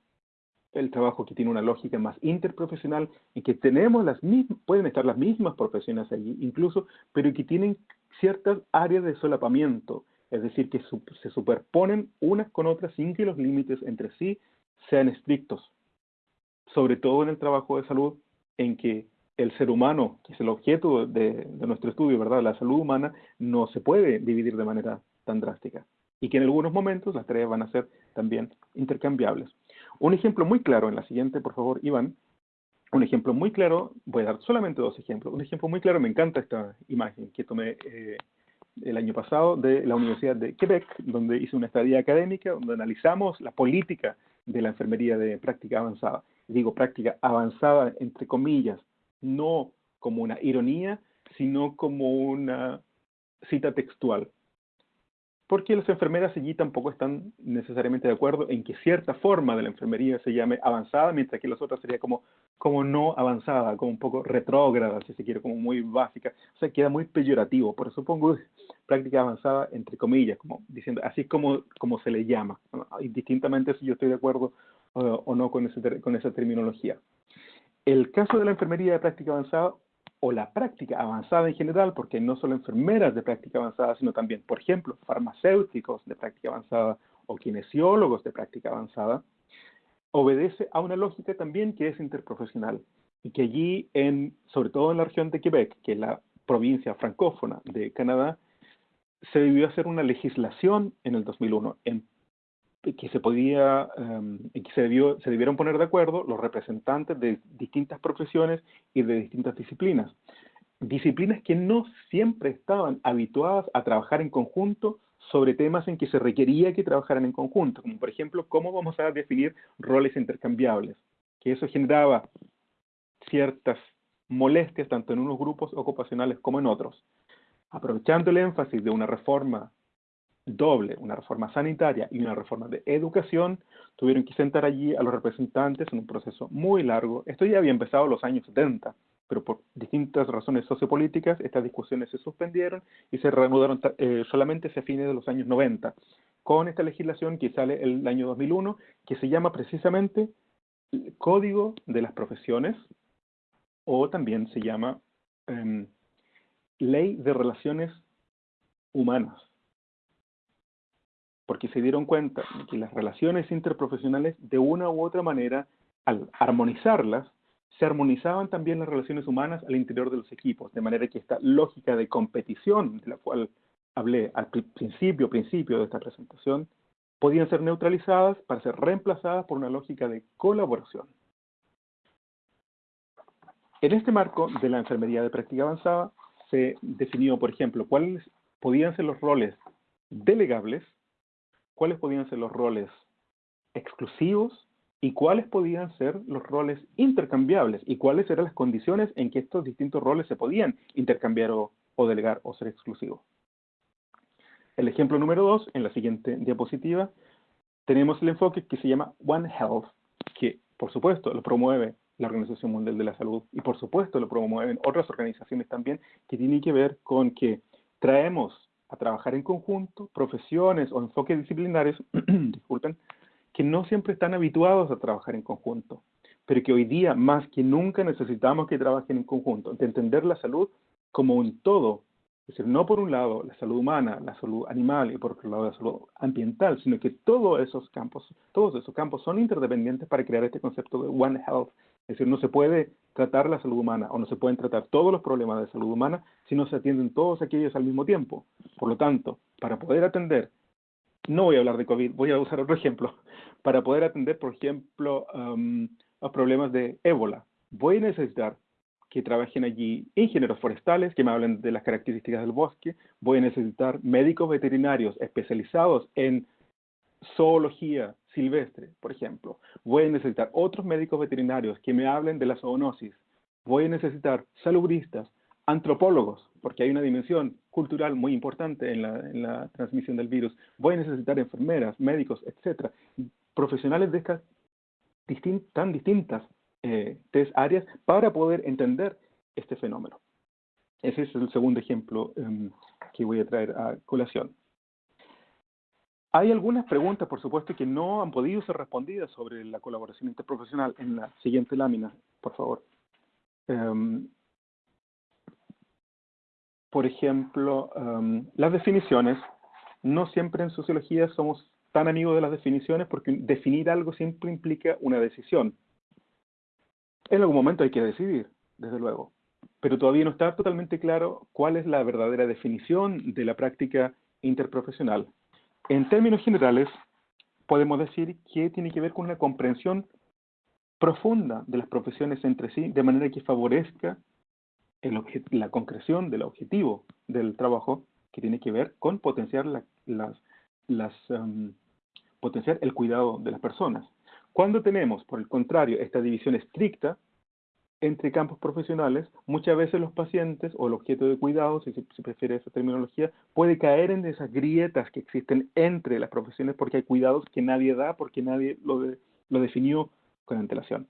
trabajo que tiene una lógica más interprofesional, en que tenemos las mismas, pueden estar las mismas profesiones allí incluso, pero que tienen ciertas áreas de solapamiento, es decir, que se superponen unas con otras sin que los límites entre sí sean estrictos sobre todo en el trabajo de salud, en que el ser humano, que es el objeto de, nuestro estudio, ¿verdad? La salud humana no se puede dividir de manera tan drástica y que en algunos momentos las tareas van a ser también intercambiables. Un ejemplo muy claro, en la siguiente, por favor, Iván, un ejemplo muy claro, voy a dar solamente dos ejemplos, un ejemplo muy claro, me encanta esta imagen que tomé eh, el año pasado de la Universidad de Quebec, donde hice una estadía académica, donde analizamos la política de la enfermería de práctica avanzada. Digo práctica avanzada, entre comillas, no como una ironía, sino como una cita textual. Porque las enfermeras allí tampoco están necesariamente de acuerdo en que cierta forma de la enfermería se llame avanzada, mientras que las otras sería como, como no avanzada, como un poco retrógrada, si se quiere, como muy básica. O sea, queda muy peyorativo. Por eso pongo práctica avanzada entre comillas, como diciendo, así es como, como se le llama. Indistintamente si yo estoy de acuerdo o no con, con esa terminología. El caso de la enfermería de práctica avanzada o la práctica avanzada en general, porque no solo enfermeras de práctica avanzada, sino también, por ejemplo, farmacéuticos de práctica avanzada o kinesiólogos de práctica avanzada, obedece a una lógica también que es interprofesional y que allí, sobre todo en la región de Quebec, que es la provincia francófona de Canadá, se debió hacer una legislación en el 2001 en que se podía, em, que se, debió, se debieron poner de acuerdo los representantes de distintas profesiones y de distintas disciplinas. Disciplinas que no siempre estaban habituadas a trabajar en conjunto sobre temas en que se requería que trabajaran en conjunto, como por ejemplo, cómo vamos a definir roles intercambiables, que eso generaba ciertas molestias tanto en unos grupos ocupacionales como en otros. Aprovechando el énfasis de una reforma doble, una reforma sanitaria y una reforma de educación, tuvieron que sentar allí a los representantes en un proceso muy largo. Esto ya había empezado en los años 70, pero por distintas razones sociopolíticas estas discusiones se suspendieron y se reanudaron eh, solamente hacia fines de los años 90, con esta legislación que sale el año 2001, que se llama precisamente Código de las Profesiones, o también se llama em, Ley de Relaciones Humanas porque se dieron cuenta que las relaciones interprofesionales, de una u otra manera, al armonizarlas, se armonizaban también las relaciones humanas al interior de los equipos, de manera que esta lógica de competición, de la cual hablé al principio, principio de esta presentación, podían ser neutralizadas para ser reemplazadas por una lógica de colaboración. En este marco de la enfermería de práctica avanzada, se definió, por ejemplo, cuáles podían ser los roles delegables cuáles podían ser los roles exclusivos y cuáles podían ser los roles intercambiables y cuáles eran las condiciones en que estos distintos roles se podían intercambiar o, delegar o ser exclusivos. El ejemplo número dos, en la siguiente diapositiva, tenemos el enfoque que se llama One Health, que por supuesto lo promueve la Organización Mundial de la Salud y por supuesto lo promueven otras organizaciones también que tienen que ver con que traemos a trabajar en conjunto, profesiones o enfoques disciplinares, <clears throat> disculpen, que no siempre están habituados a trabajar en conjunto, pero que hoy día más que nunca necesitamos que trabajen en conjunto, de entender la salud como un todo, es decir, no por un lado la salud humana, la salud animal y por otro lado la salud ambiental, sino que todos esos campos, todos esos campos son interdependientes para crear este concepto de One Health, es decir, no se puede tratar la salud humana o no se pueden tratar todos los problemas de salud humana si no se atienden todos aquellos al mismo tiempo. Por lo tanto, para poder atender, no voy a hablar de COVID, voy a usar otro ejemplo, <laughs> para poder atender, por ejemplo, um, problemas de ébola, voy a necesitar que trabajen allí ingenieros forestales que me hablen de las características del bosque, voy a necesitar médicos veterinarios especializados en zoología silvestre, por ejemplo. Voy a necesitar otros médicos veterinarios que me hablen de la zoonosis. Voy a necesitar salubristas, antropólogos, porque hay una dimensión cultural muy importante en la, transmisión del virus. Voy a necesitar enfermeras, médicos, etcétera, profesionales de estas tan distintas eh, tres áreas para poder entender este fenómeno. Ese es el segundo ejemplo em, que voy a traer a colación. Hay algunas preguntas, por supuesto, que no han podido ser respondidas sobre la colaboración interprofesional en la siguiente lámina, por favor. Em, por ejemplo, em, las definiciones. No siempre en sociología somos tan amigos de las definiciones porque definir algo siempre implica una decisión. En algún momento hay que decidir, desde luego, pero todavía no está totalmente claro cuál es la verdadera definición de la práctica interprofesional. En términos generales, podemos decir que tiene que ver con una comprensión profunda de las profesiones entre sí, de manera que favorezca la concreción del objetivo del trabajo, que tiene que ver con potenciar, um, potenciar el cuidado de las personas. Cuando tenemos, por el contrario, esta división estricta, entre campos profesionales, muchas veces los pacientes o el objeto de cuidado, si se, prefiere esa terminología, puede caer en esas grietas que existen entre las profesiones porque hay cuidados que nadie da, porque nadie lo, lo definió con antelación.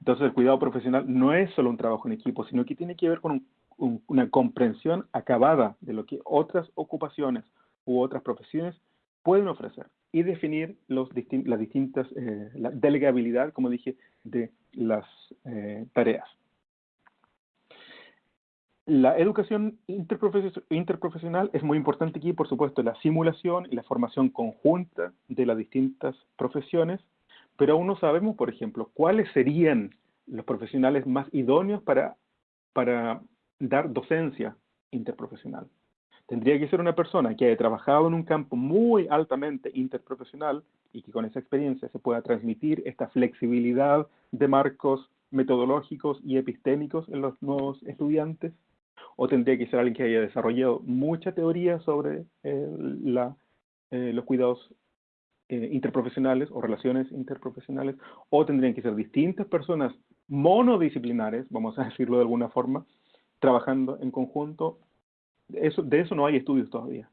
Entonces el cuidado profesional no es solo un trabajo en equipo, sino que tiene que ver con una comprensión acabada de lo que otras ocupaciones u otras profesiones pueden ofrecer y definir las distintas, eh, la delegabilidad, como dije, de las eh, tareas. La educación interprofesional es muy importante aquí, por supuesto, la simulación y la formación conjunta de las distintas profesiones, pero aún no sabemos, por ejemplo, cuáles serían los profesionales más idóneos para, para dar docencia interprofesional. Tendría que ser una persona que haya trabajado en un campo muy altamente interprofesional y que con esa experiencia se pueda transmitir esta flexibilidad de marcos metodológicos y epistémicos en los nuevos estudiantes, o tendría que ser alguien que haya desarrollado mucha teoría sobre eh, la, eh, los cuidados eh, interprofesionales o relaciones interprofesionales, o tendrían que ser distintas personas monodisciplinares, vamos a <laughs> decirlo de alguna forma, trabajando en conjunto. Eso, de eso no hay estudios todavía.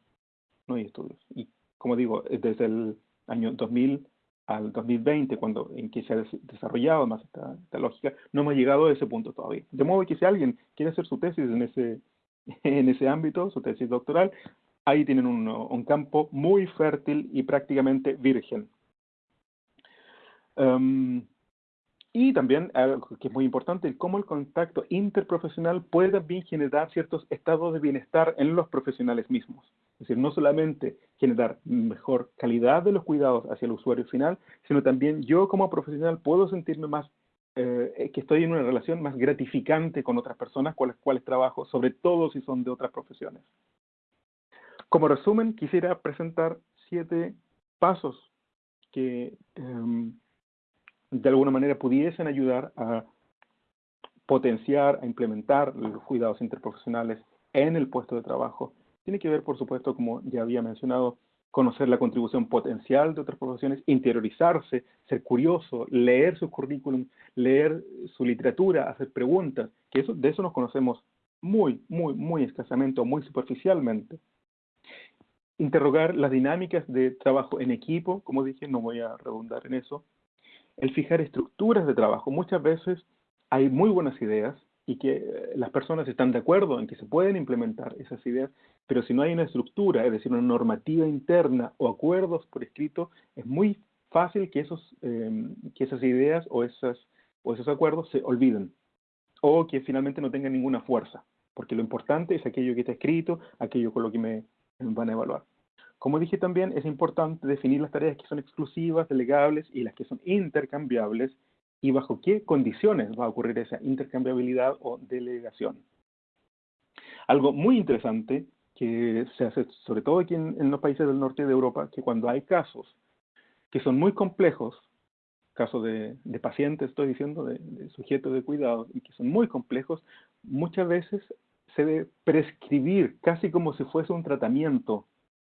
No hay estudios. Y como digo, desde el año 2000 al 2020, cuando, en que se ha desarrollado más esta, lógica, no hemos llegado a ese punto todavía. De modo que si alguien quiere hacer su tesis en ese, <laughs> en ese ámbito, su tesis doctoral, ahí tienen un, un campo muy fértil y prácticamente virgen. Um, y también, algo que es muy importante, cómo el contacto interprofesional puede también generar ciertos estados de bienestar en los profesionales mismos. Es decir, no solamente generar mejor calidad de los cuidados hacia el usuario final, sino también yo como profesional puedo sentirme más, eh, que estoy en una relación más gratificante con otras personas con las cuales trabajo, sobre todo si son de otras profesiones. Como resumen, quisiera presentar siete pasos que... Em, de alguna manera pudiesen ayudar a potenciar, a implementar los cuidados interprofesionales en el puesto de trabajo. Tiene que ver, por supuesto, como ya había mencionado, conocer la contribución potencial de otras profesiones, interiorizarse, ser curioso, leer su currículum, leer su literatura, hacer preguntas, que eso, de eso nos conocemos muy, muy, muy escasamente o muy superficialmente. Interrogar las dinámicas de trabajo en equipo, como dije, no voy a redundar en eso, el fijar estructuras de trabajo. Muchas veces hay muy buenas ideas y que eh, las personas están de acuerdo en que se pueden implementar esas ideas, pero si no hay una estructura, es decir, una normativa interna o acuerdos por escrito, es muy fácil que, esos, em, que esas ideas o, esas, o esos acuerdos se olviden o que finalmente no tengan ninguna fuerza, porque lo importante es aquello que está escrito, aquello con lo que me van a evaluar. Como dije también, es importante definir las tareas que son exclusivas, delegables y las que son intercambiables y bajo qué condiciones va a ocurrir esa intercambiabilidad o delegación. Algo muy interesante que se hace sobre todo aquí en, los países del norte de Europa, que cuando hay casos que son muy complejos, casos de, pacientes, estoy diciendo, de, de, sujetos de cuidado, y que son muy complejos, muchas veces se debe prescribir casi como si fuese un tratamiento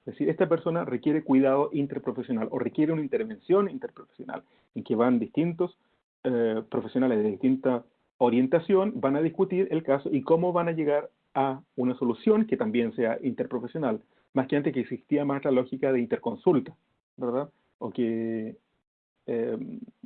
es decir, esta persona requiere cuidado interprofesional o requiere una intervención interprofesional en que van distintos eh, profesionales de distinta orientación, van a discutir el caso y cómo van a llegar a una solución que también sea interprofesional, más que antes que existía más la lógica de interconsulta, ¿verdad? O que eh,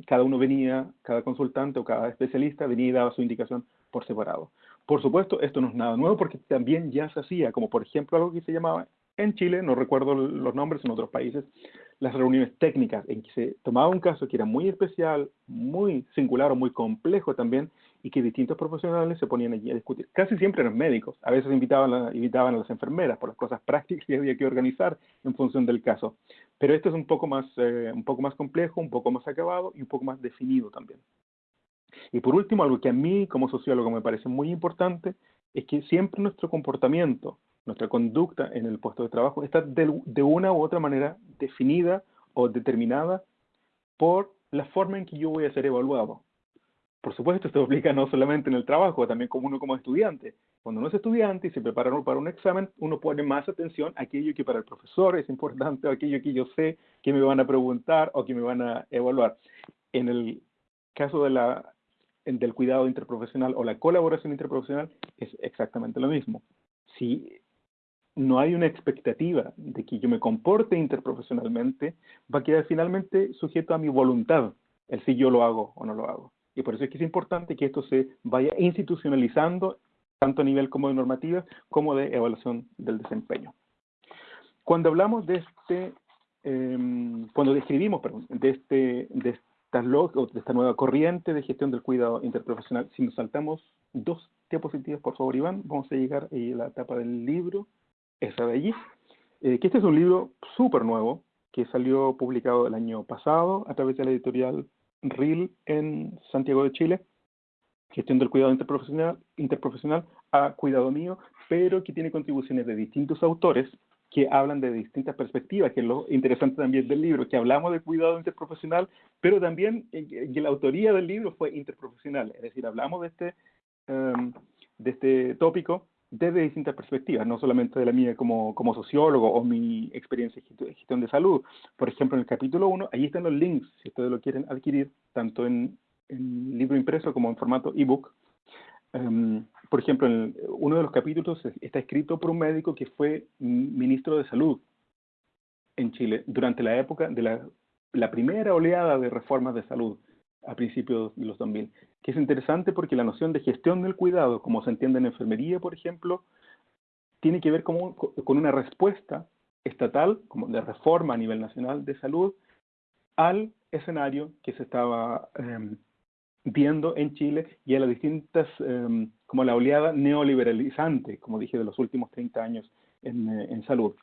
cada uno venía, cada consultante o cada especialista venía y daba su indicación por separado. Por supuesto, esto no es nada nuevo porque también ya se hacía, como por ejemplo algo que se llamaba en Chile, no recuerdo los nombres, en otros países, las reuniones técnicas en que se tomaba un caso que era muy especial, muy singular o muy complejo también, y que distintos profesionales se ponían allí a discutir. Casi siempre eran médicos, a veces invitaban a, invitaban a las enfermeras por las cosas prácticas <laughs> que había que organizar en función del caso. Pero esto es un poco más, eh, un poco más complejo, un poco más acabado y un poco más definido también. Y por último, algo que a mí como sociólogo me parece muy importante, es que siempre nuestro comportamiento, nuestra conducta en el puesto de trabajo está de, una u otra manera definida o determinada por la forma en que yo voy a ser evaluado. Por supuesto, esto <laughs> aplica no solamente en el trabajo, también como uno como estudiante. Cuando uno es estudiante y se prepara para un examen, uno pone más atención a aquello que para el profesor es importante, o aquello que yo sé que me van a preguntar o que me van a evaluar. En el caso de la, del cuidado interprofesional o la colaboración interprofesional, es exactamente lo mismo. Si no hay una expectativa de que yo me comporte interprofesionalmente, va a quedar finalmente sujeto a mi voluntad, el si yo lo hago o no lo hago. Y por eso es que es importante que esto se vaya institucionalizando, tanto a nivel como de normativa, como de evaluación del desempeño. Cuando hablamos de este, em, cuando describimos, perdón, de, este, de, estas de esta nueva corriente de gestión del cuidado interprofesional, si nos saltamos dos diapositivas, por favor, Iván, vamos a llegar a la etapa del libro esa de allí. Eh, que este es un libro súper nuevo, que salió publicado el año pasado a través de la editorial RIL en Santiago de Chile, gestión del cuidado interprofesional, interprofesional a cuidado mío, pero que tiene contribuciones de distintos autores que hablan de distintas perspectivas, que es lo interesante también del libro, que hablamos de cuidado interprofesional, pero también que la autoría del libro fue interprofesional, es decir, hablamos de este, um, de este tópico desde distintas perspectivas, no solamente de la mía como, como sociólogo o mi experiencia de gestión de salud. Por ejemplo, en el capítulo 1, ahí están los links, si ustedes lo quieren adquirir, tanto en, en libro impreso como en formato ebook. Um, por ejemplo, en uno de los capítulos está escrito por un médico que fue ministro de salud en Chile durante la época de la la primera oleada de reformas de salud a principios de los 2000, que es interesante porque la noción de gestión del cuidado, como se entiende en enfermería, por ejemplo, tiene que ver con, una respuesta estatal, como de reforma a nivel nacional de salud, al escenario que se estaba em, viendo en Chile y a las distintas, em, como la oleada neoliberalizante, como dije, de los últimos 30 años en, eh, en, salud.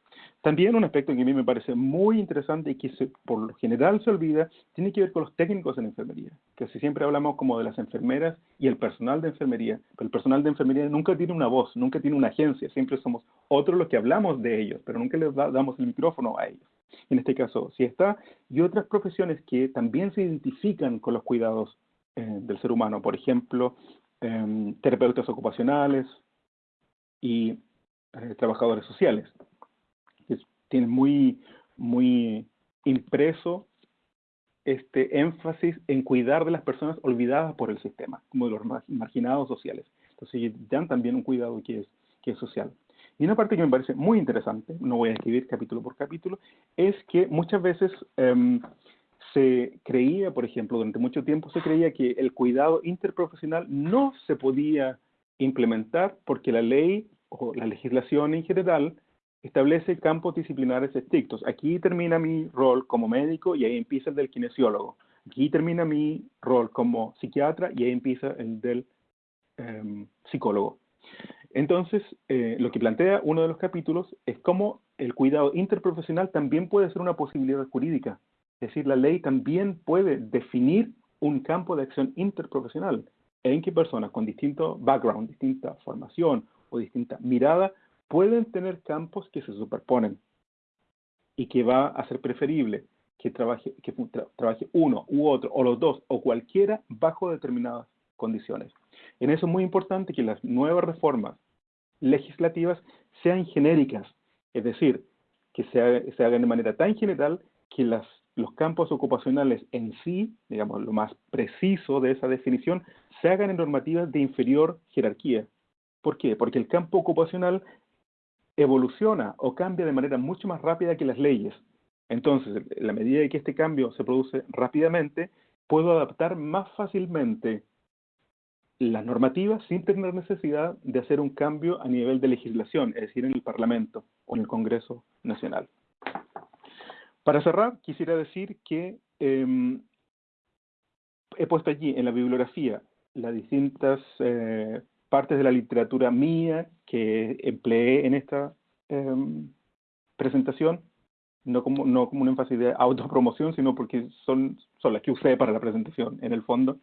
También un aspecto que a mí me parece muy interesante y que por lo general se olvida, tiene que ver con los técnicos en enfermería, que si siempre hablamos como de las enfermeras y el personal de enfermería, pero el personal de enfermería nunca tiene una voz, nunca tiene una agencia, siempre somos otros los que hablamos de ellos, pero nunca les damos el micrófono a ellos. En este caso, si está, y otras profesiones que también se identifican con los cuidados eh, del ser humano, por ejemplo, em, terapeutas ocupacionales y eh, trabajadores sociales, que tienen muy, muy impreso este énfasis en cuidar de las personas olvidadas por el sistema, como de los marginados sociales. Entonces dan también un cuidado que es, que es social. Y una parte que me parece muy interesante, no voy a escribir capítulo por capítulo, es que muchas veces em, se creía, por ejemplo, durante mucho tiempo se creía que el cuidado interprofesional no se podía implementar porque la ley o la legislación en general establece campos disciplinares estrictos. Aquí termina mi rol como médico y ahí empieza el del kinesiólogo. Aquí termina mi rol como psiquiatra y ahí empieza el del em, psicólogo. Entonces, eh, lo que plantea uno de los capítulos es cómo el cuidado interprofesional también puede ser una posibilidad jurídica. Es decir, la ley también puede definir un campo de acción interprofesional en que personas con distinto background, distinta formación o distinta mirada pueden tener campos que se superponen y que va a ser preferible que trabaje, que trabaje uno u otro o los dos o cualquiera bajo determinadas condiciones. En eso es muy importante que las nuevas reformas legislativas sean genéricas, es decir, que se, se hagan de manera tan general que las, los campos ocupacionales en sí, digamos, lo más preciso de esa definición, se hagan en normativas de inferior jerarquía, ¿Por qué? Porque el campo ocupacional evoluciona o cambia de manera mucho más rápida que las leyes. Entonces, en la medida que este cambio se produce rápidamente, puedo adaptar más fácilmente las normativas sin tener necesidad de hacer un cambio a nivel de legislación, es decir, en el Parlamento o en el Congreso Nacional. Para cerrar, quisiera decir que em, he puesto allí en la bibliografía las distintas eh, partes de la literatura mía que empleé en esta em, presentación, no como, no como un énfasis de autopromoción, sino porque son, son las que usé para la presentación, en el fondo.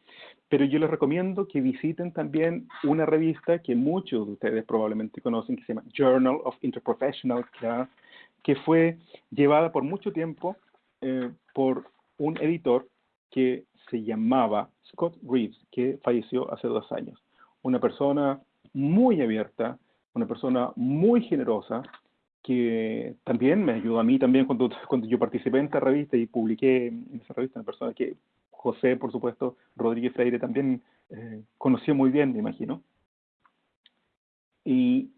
Pero yo les recomiendo que visiten también una revista que muchos de ustedes probablemente conocen, que se llama Journal of Interprofessional Class, que fue llevada por mucho tiempo eh, por un editor que se llamaba Scott Reeves, que falleció hace dos años una persona muy abierta, una persona muy generosa, que también me ayudó a mí también cuando, <laughs> cuando yo participé en esta revista y publiqué en esa revista, una persona que José, por supuesto, Rodríguez Freire también eh, conoció muy bien, me imagino. Y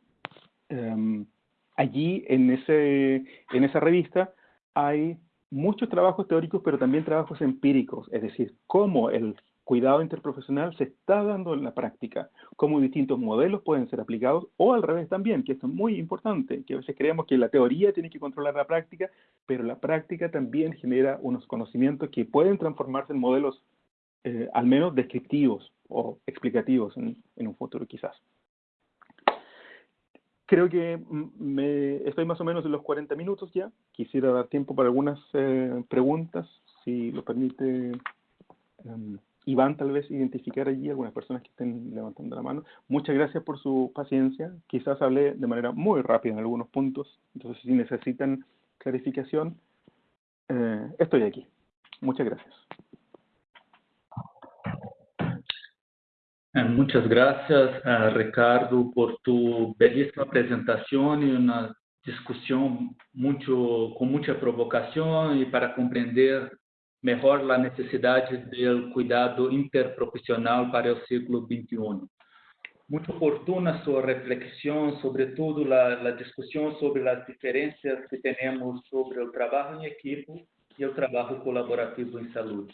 em, allí, en, ese, en esa revista, hay muchos trabajos teóricos, pero también trabajos empíricos, es decir, cómo el cuidado interprofesional se está dando en la práctica, cómo distintos modelos pueden ser aplicados, o al revés también, que esto es muy importante, que a veces creemos que la teoría tiene que controlar la práctica, pero la práctica también genera unos conocimientos que pueden transformarse en modelos eh, al menos descriptivos o explicativos en, un futuro quizás. Creo que me, estoy más o menos en los 40 minutos ya. Quisiera dar tiempo para algunas eh, preguntas, si lo permite. Em, Iván tal vez identificar allí algunas personas que estén levantando la mano. Muchas gracias por su paciencia. Quizás hablé de manera muy rápida en algunos puntos, entonces si necesitan clarificación, eh, estoy aquí. Muchas gracias. Eh, muchas gracias, uh, Ricardo, por tu bellísima presentación y una discusión mucho, con mucha provocación y para comprender melhor a necessidade do cuidado interprofissional para o século XXI. Muito oportuna sua reflexão, sobretudo a, a discussão sobre as diferenças que temos sobre o trabalho em equipe y el trabajo colaborativo en salud.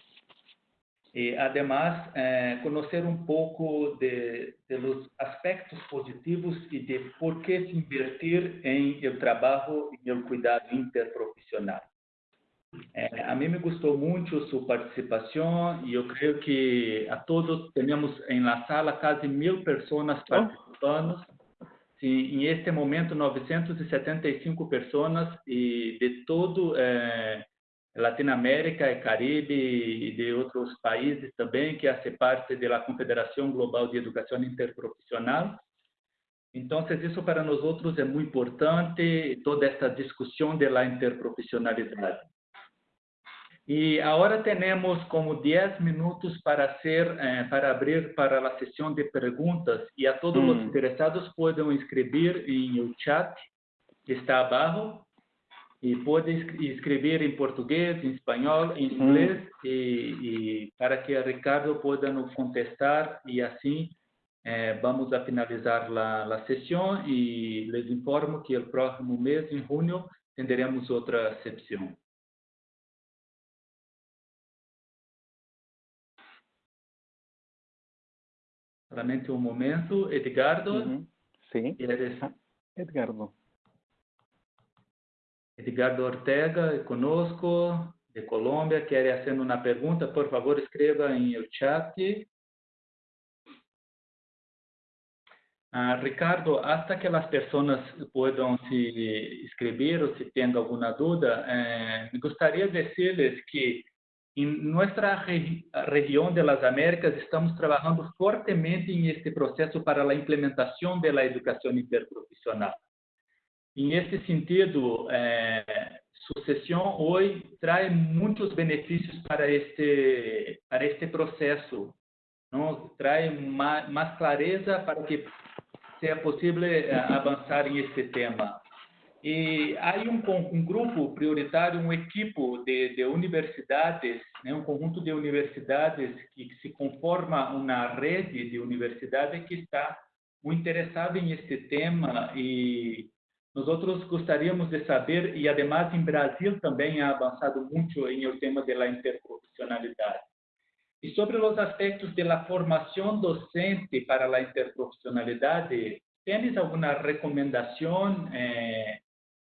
Y además, eh, conocer un poco de, de, los aspectos positivos y de por qué invertir en el trabajo y el cuidado interprofesional. Eh, a mí me gustó mucho su participación y yo creo que a todos tenemos en la sala casi mil personas oh. participando. Sí, en este momento 975 personas y de todo eh, Latinoamérica y Caribe y de otros países también que hace parte de la Confederación Global de Educación Interprofesional. Entonces, eso para nosotros es muy importante, toda esta discusión de la interprofesionalidad. Y ahora tenemos como 10 minutos para, hacer, eh, para abrir para la sesión de preguntas y a todos mm. los interesados pueden escribir en el chat que está abajo y pueden escribir en portugués, en español, en mm. inglés y, y para que Ricardo pueda nos contestar y así eh, vamos a finalizar la, la sesión y les informo que el próximo mes, en junio, tendremos otra sección. Solamente un momento. Edgardo. Sí. Ah, Edgardo. Edgardo Ortega, conosco, de Colombia, quiere hacer una pregunta. Por favor, escriba en el chat. Ah, Ricardo, hasta que las personas puedan se escribir o si tengan alguna duda, eh, me gustaría decirles que en nuestra región de las Américas estamos trabajando fuertemente en este proceso para la implementación de la educación interprofesional. En este sentido, eh, su sesión hoy trae muchos beneficios para este, para este proceso. ¿no? Trae más, más clareza para que sea posible eh, avanzar en este tema. E há um, um grupo prioritário, um equipo de, de universidades, né, um conjunto de universidades que, se conforma uma rede de universidades que está muito interessado em este tema e nós outros gostaríamos de saber, e además em Brasil também ha avançado muito em o tema da interprofissionalidade. E sobre os aspectos da formação docente para a interprofissionalidade, tens alguma recomendação eh,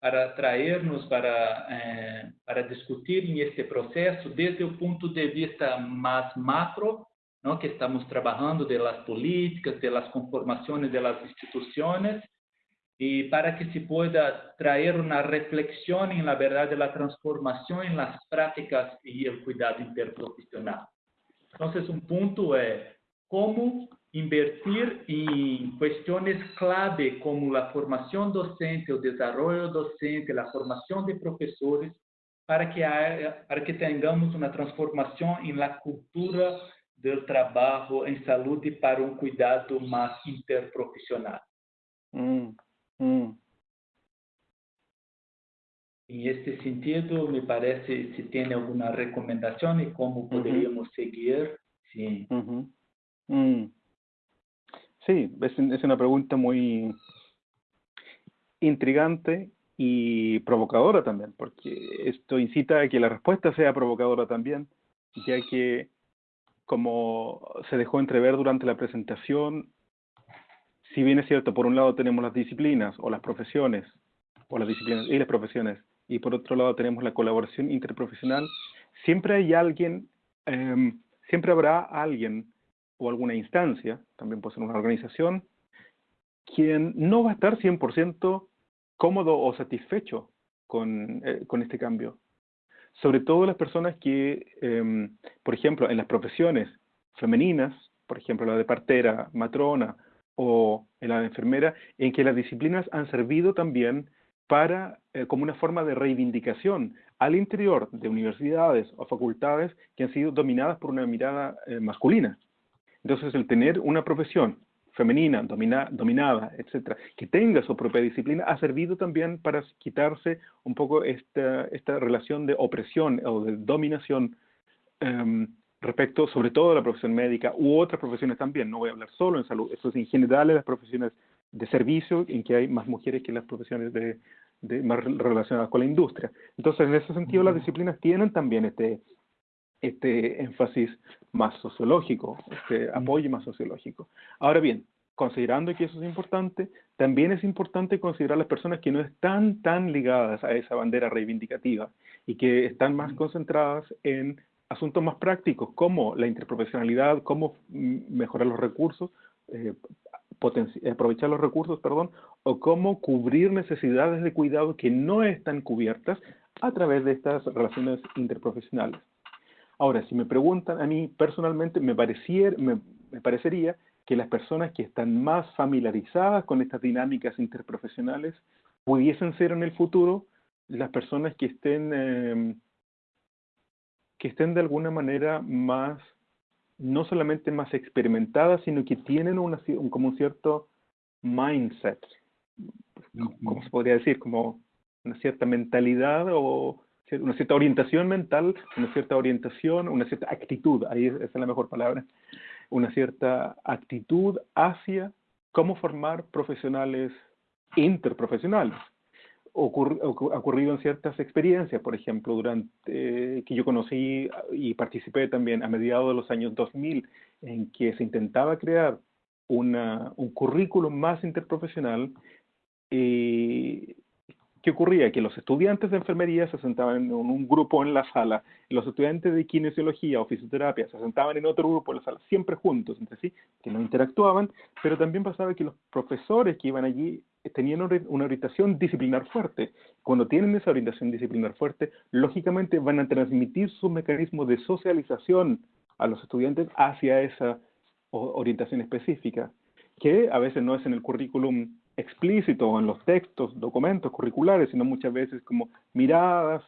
para traernos para, eh, para discutir en este proceso desde el punto de vista más macro, ¿no? que estamos trabajando de las políticas, de las conformaciones de las instituciones, y para que se pueda traer una reflexión en la verdad de la transformación en las prácticas y el cuidado interprofesional. Entonces, un punto es cómo invertir em questões clave como a formação docente, o desenvolvimento docente, a formação de professores, para que para que tenhamos uma transformação em la cultura do trabalho em saúde para um cuidado mais interprofissional. Mm, mm. Em este sentido, me parece se tem alguma recomendação e como poderíamos uh -huh. seguir. Sim. Uh -huh. Mm. Sí, es, una pregunta muy intrigante y provocadora también, porque esto incita a que la respuesta sea provocadora también, ya que como se dejó entrever durante la presentación, si bien es cierto, por un lado tenemos las disciplinas o las profesiones, o las disciplinas y las profesiones, y por otro lado tenemos la colaboración interprofesional, siempre hay alguien, em, siempre habrá alguien o alguna instancia, también puede ser una organización, quien no va a estar 100% cómodo o satisfecho con, eh, con, este cambio. Sobre todo las personas que, em, por ejemplo, en las profesiones femeninas, por ejemplo, la de partera, matrona o la de enfermera, en que las disciplinas han servido también para, eh, como una forma de reivindicación al interior de universidades o facultades que han sido dominadas por una mirada eh, masculina. Entonces, el tener una profesión femenina, dominada, etcétera, que tenga su propia disciplina, ha servido también para quitarse un poco esta, esta relación de opresión o de dominación em, respecto, sobre todo a la profesión médica u otras profesiones también. No voy a hablar solo en salud, eso es en general en las profesiones de servicio, en que hay más mujeres que en las profesiones de, de, más relacionadas con la industria. Entonces, en ese sentido, las disciplinas tienen también este, este énfasis más sociológico, este apoyo más sociológico. Ahora bien, considerando que eso es importante, también es importante considerar las personas que no están tan ligadas a esa bandera reivindicativa y que están más concentradas en asuntos más prácticos como la interprofesionalidad, cómo mejorar los recursos, eh, aprovechar los recursos, perdón, o cómo cubrir necesidades de cuidado que no están cubiertas a través de estas relaciones interprofesionales. Ahora, si me preguntan a mí personalmente, me, me parecería que las personas que están más familiarizadas con estas dinámicas interprofesionales pudiesen ser en el futuro las personas que estén, em, que estén de alguna manera más, no solamente más experimentadas, sino que tienen una, un, como un cierto mindset, ¿cómo se podría decir? Como una cierta mentalidad o una cierta orientación mental, una cierta orientación, una cierta actitud, ahí esa es la mejor palabra, una cierta actitud hacia cómo formar profesionales interprofesionales. ha ocurrido en ciertas experiencias, por ejemplo, durante que yo conocí y participé también a mediados de los años 2000, en que se intentaba crear una, un currículum más interprofesional y ¿Qué ocurría? Que los estudiantes de enfermería se sentaban en un grupo en la sala, los estudiantes de kinesiología o fisioterapia se sentaban en otro grupo en la sala, siempre juntos entre sí, que no interactuaban, pero también pasaba que los profesores que iban allí tenían una orientación disciplinar fuerte. Cuando tienen esa orientación disciplinar fuerte, lógicamente van a transmitir su mecanismo de socialización a los estudiantes hacia esa orientación específica, que a veces no es en el currículum explícito en los textos, documentos curriculares, sino muchas veces como miradas,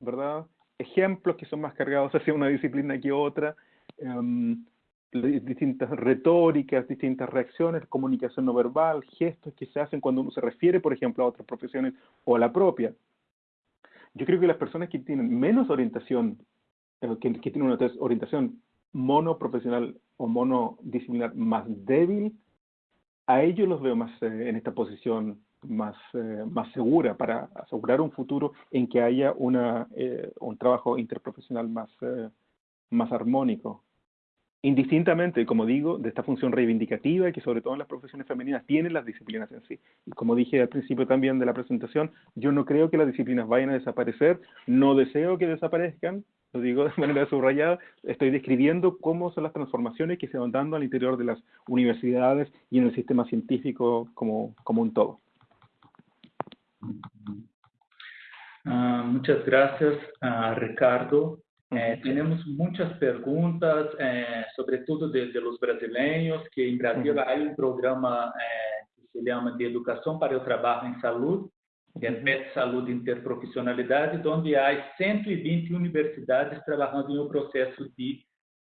¿verdad? Ejemplos que son más cargados <laughs> hacia una disciplina que otra, em, distintas retóricas, distintas reacciones, comunicación no verbal, gestos que se hacen cuando uno se refiere, por ejemplo, a otras profesiones o a la propia. Yo creo que las personas que tienen menos orientación, eh, que, que tienen una orientación monoprofesional o monodisciplinar más débil, a ellos los veo más eh, en esta posición más, eh, más segura para asegurar un futuro en que haya una, eh, un trabajo interprofesional más, más armónico. Indistintamente, como digo, de esta función reivindicativa que sobre todo en las profesiones femeninas tienen las disciplinas en sí. Y como dije al principio también de la presentación, yo no creo que las disciplinas vayan a desaparecer, no deseo que desaparezcan, lo digo de <laughs> manera subrayada, estoy describiendo cómo son las transformaciones que se van dando al interior de las universidades y en el sistema científico como, como un todo. Uh, muchas gracias, uh, Ricardo. Eh, tenemos muchas preguntas, eh, sobre todo de, de, los brasileños, que en Brasil hay un programa eh, que se llama de Educación para el Trabajo en Salud, que é PET Saúde Interprofissionalidade, onde há 120 universidades trabalhando em um processo de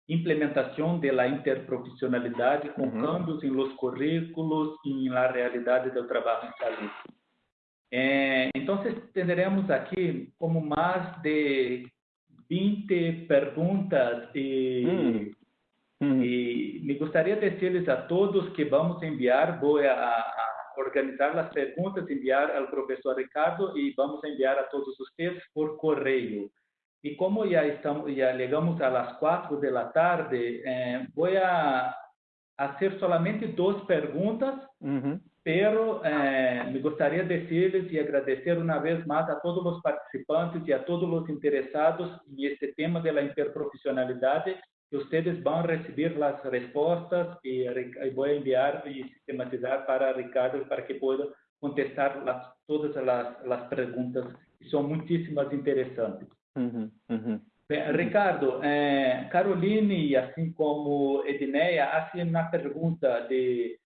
implementação da interprofissionalidade, com uhum. cambios em los currículos e na realidade do trabalho em saúde. É, então, teremos aqui como mais de 20 perguntas e, uhum. Uhum. e me gostaria de dizer a todos que vamos enviar, vou a, a organizar las preguntas, enviar al profesor Ricardo y vamos a enviar a todos ustedes por correo. Y como ya, estamos, ya llegamos a las 4 de la tarde, eh, voy a hacer solamente dos preguntas, uh -huh. pero eh, me gustaría decirles y agradecer una vez más a todos los participantes y a todos los interesados en este tema de la interprofesionalidad ustedes van a recibir las respuestas y, voy a enviar y sistematizar para Ricardo para que pueda contestar las, todas las preguntas, que son muchísimas interesantes. Ricardo, eh, Caroline así como Edneia hacen una pregunta de, eh,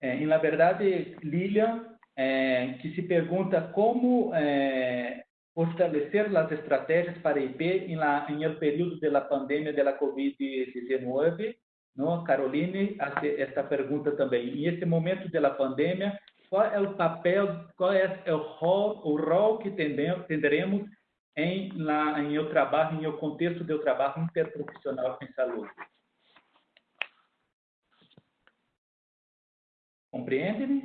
en la verdad, Lilian, eh, que se pregunta cómo eh, fortalecer as estratégias para IP em, la, em el período de la pandemia de la COVID-19. Não? Caroline hace esta pergunta também. Em esse momento de la pandemia, qual é o papel, qual é o rol, o rol que tenderemos em, la, em eu trabalho, em o contexto do trabalho interprofissional em saúde? Compreende-me?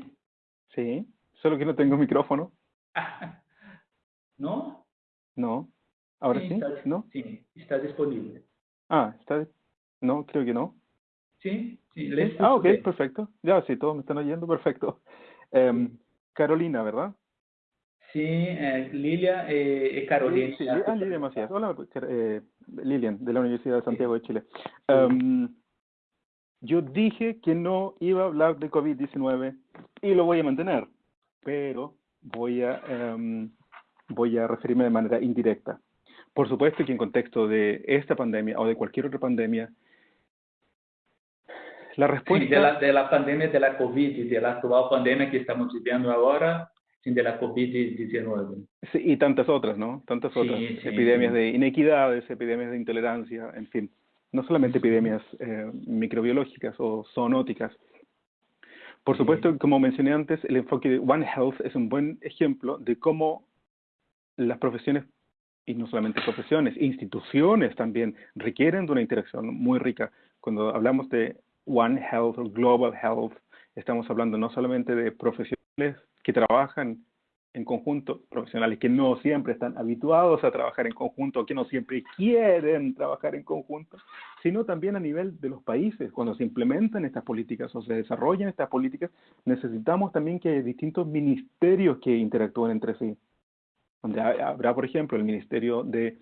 Sí, solo que no tengo micrófono. <laughs> ¿No? No. ¿Ahora sí? ¿No? Sí, está disponible. Ah, está... No, creo que no. Sí, sí. ah, ok, perfecto. Ya, sí, todos me están oyendo, perfecto. Em, Carolina, ¿verdad? Sí, eh, Lilia eh, Carolina. Sí, ah, Lilia Macías. Hola, eh, Lilian, de la Universidad de Santiago de Chile. Um, yo dije que no iba a hablar de COVID-19 y lo voy a mantener, pero voy a, um, voy a referirme de manera indirecta. Por supuesto que en contexto de esta pandemia o de cualquier otra pandemia, la respuesta... Sí, de, la, de la pandemia de la COVID y de la actual pandemia que estamos viviendo ahora, de la COVID-19. Sí, y tantas otras, ¿no? Tantas otras. epidemias de inequidades, epidemias de intolerancia, en fin. No solamente epidemias eh, microbiológicas o zoonóticas. Por supuesto, como mencioné antes, el enfoque de One Health es un buen ejemplo de cómo las profesiones, y no solamente profesiones, instituciones también requieren de una interacción muy rica. Cuando hablamos de One Health o Global Health, estamos hablando no solamente de profesionales que trabajan en conjunto, profesionales que no siempre están habituados a trabajar en conjunto, que no siempre quieren trabajar en conjunto, sino también a nivel de los países. Cuando se implementan estas políticas o se desarrollan estas políticas, necesitamos también que distintos ministerios que interactúen entre sí. Donde habrá, por ejemplo, el Ministerio de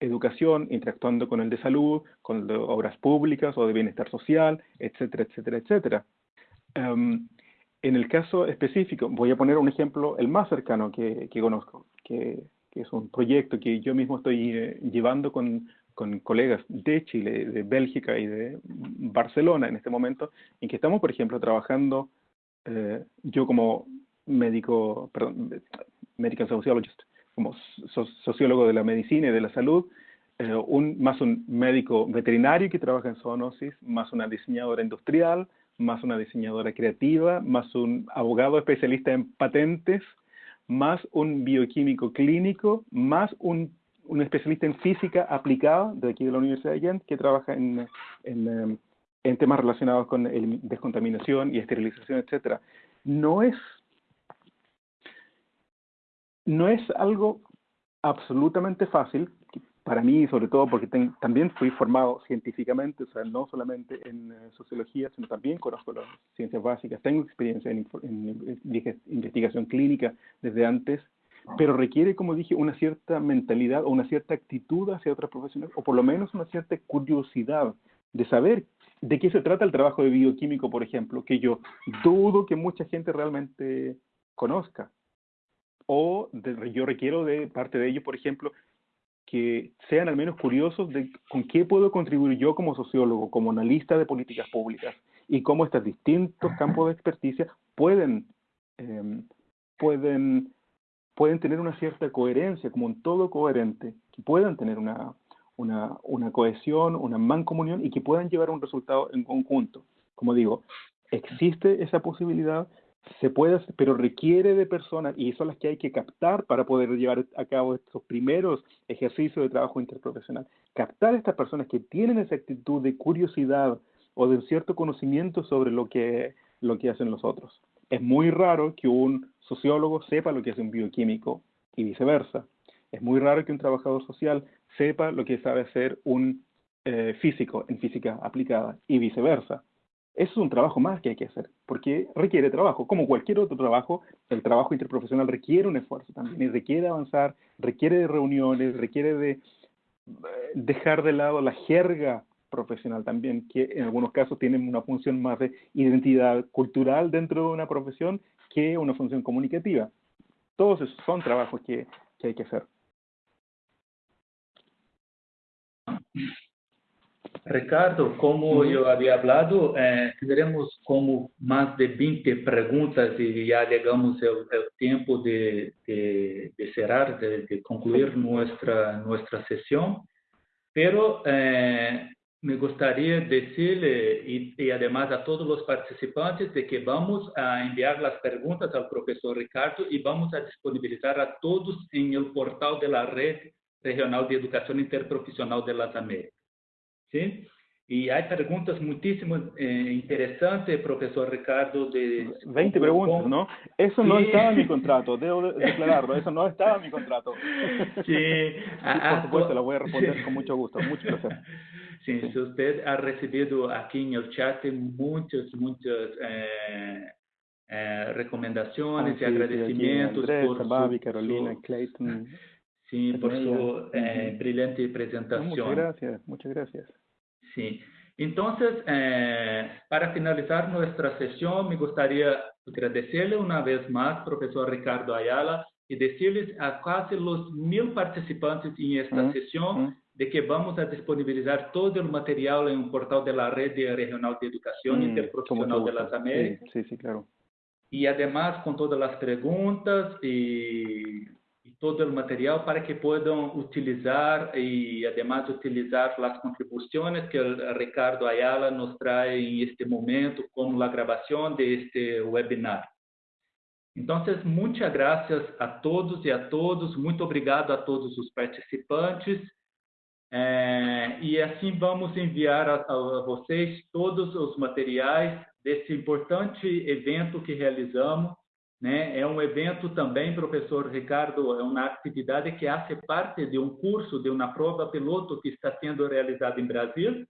Educación interactuando con el de Salud, con el de Obras Públicas o de Bienestar Social, etcétera, etcétera, etcétera. Em, en el caso específico, voy a poner un ejemplo, el más cercano que, conozco, que, es un proyecto que yo mismo estoy eh, llevando con, colegas de Chile, de Bélgica y de Barcelona en este momento, en que estamos, por ejemplo, trabajando, eh, yo como médico, perdón, medical sociologist, como sociólogo de la medicina y de la salud, eh, un, más un médico veterinario que trabaja en zoonosis, más una diseñadora industrial, más una diseñadora creativa, más un abogado especialista en patentes, más un bioquímico clínico, más un, un especialista en física aplicada de aquí de la Universidad de Ghent que trabaja en, en, em, en temas relacionados con el, descontaminación y esterilización, etcétera. No es, no es algo absolutamente fácil, para mí, sobre todo porque también fui formado científicamente, o sea, no solamente en eh, sociología, sino también conozco las ciencias básicas, tengo experiencia en, investigación clínica desde antes, pero requiere, como dije, una cierta mentalidad o una cierta actitud hacia otras profesiones, o por lo menos una cierta curiosidad de saber de qué se trata el trabajo de bioquímico, por ejemplo, que yo dudo que mucha gente realmente conozca. O yo requiero de parte de ello, por ejemplo, que sean al menos curiosos de con qué puedo contribuir yo como sociólogo, como analista de políticas públicas y cómo estos distintos campos de experticia pueden, em, pueden, pueden tener una cierta coherencia, como un todo coherente, que puedan tener una, una, una cohesión, una mancomunión y que puedan llevar un resultado en conjunto. Como digo, existe esa posibilidad, se puede, pero requiere de personas, y son las que hay que captar para poder llevar a cabo estos primeros ejercicios de trabajo interprofesional. Captar a estas personas que tienen esa actitud de curiosidad o de cierto conocimiento sobre lo que, lo que hacen los otros. Es muy raro que un sociólogo sepa lo que hace un bioquímico y viceversa. Es muy raro que un trabajador social sepa lo que sabe hacer un eh, físico en física aplicada y viceversa. Eso es un trabajo más que hay que hacer, porque requiere trabajo. Como cualquier otro trabajo, el trabajo interprofesional requiere un esfuerzo también, requiere avanzar, requiere de reuniones, requiere de eh, dejar de lado la jerga profesional también, que en algunos casos tienen una función más de identidad cultural dentro de una profesión que una función comunicativa. Todos esos son trabajos que, que hay que hacer. Ricardo, como yo había hablado, eh, tendremos como más de 20 preguntas y ya llegamos al, tiempo de, de, cerrar, de, concluir nuestra, nuestra sesión. Pero eh, me gustaría decirle y, y, además a todos los participantes de que vamos a enviar las preguntas al profesor Ricardo y vamos a disponibilizar a todos en el portal de la Red Regional de Educación Interprofesional de las Américas. ¿Sí? Y hay preguntas muchísimo eh, interesantes, profesor Ricardo. De, 20 preguntas, ¿no? Eso no estaba en mi contrato, <laughs> debo declararlo, eso no estaba en mi contrato. Sí, <laughs> por supuesto, lo voy a <laughs> responder con mucho gusto, mucho placer. Sí, sí, usted ha recibido aquí en el chat muchas, muchas eh, eh, recomendaciones ah, y agradecimientos. Andrés, por Babi, Carolina, Clayton. Sí, por su eh, brillante presentación. muchas gracias, muchas gracias. Sí. Entonces, eh, para finalizar nuestra sesión, me gustaría agradecerle una vez más, profesor Ricardo Ayala, y decirles a casi los mil participantes en esta sesión de que vamos a disponibilizar todo el material en un portal de la Red Regional de Educación Interprofesional de las Américas. Sí, sí, claro. Y además con todas las preguntas y todo el material para que puedan utilizar y además utilizar las contribuciones que el Ricardo Ayala nos trae en este momento como la grabación de este webinar. Entonces, muchas gracias a todos y a todos, muito obrigado a todos os participantes. É, e assim vamos enviar a, a vocês todos os materiais desse importante evento que realizamos né? É um evento também, professor Ricardo, é uma atividade que faz parte de um curso, de uma prova piloto que está sendo realizado em Brasil,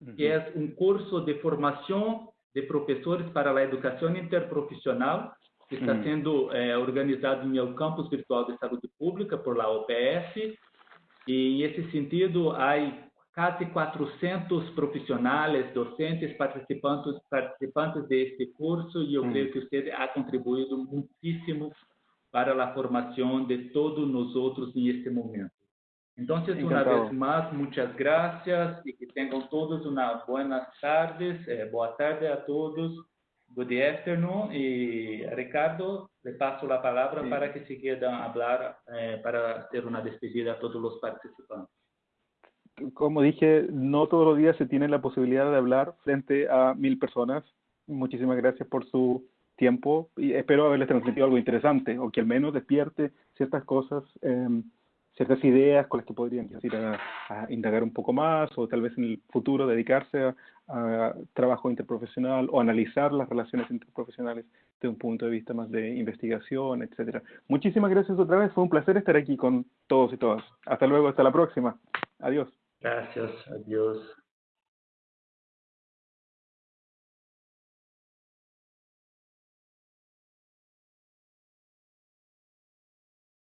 uhum. que é um curso de formação de professores para a educação interprofissional, que está uhum. sendo é, organizado no Campus Virtual de Saúde Pública por la OPS. E, em esse sentido, há casi 400 profissionais, docentes, participantes, participantes de este curso e eu mm. creio que você ha contribuído muitíssimo para a formação de todos nós outros neste momento. Então, uma vez mais, muitas graças e que tenham todos uma boa tarde, eh, boa tarde a todos, good afternoon e Ricardo, le passo a palavra sí. para que se quieran falar eh, para ter uma despedida a todos os participantes como dije, no todos los días se tiene la posibilidad de hablar frente a mil personas. Muchísimas gracias por su tiempo y espero haberles transmitido algo interesante o que al menos despierte ciertas cosas, em, ciertas ideas con las que podrían ir a, indagar un poco más o tal vez en el futuro dedicarse a, trabajo interprofesional o analizar las relaciones interprofesionales de un punto de vista más de investigación, etcétera. Muchísimas gracias otra vez, fue un placer estar aquí con todos y todas. Hasta luego, hasta la próxima. Adiós. Gracias, adiós.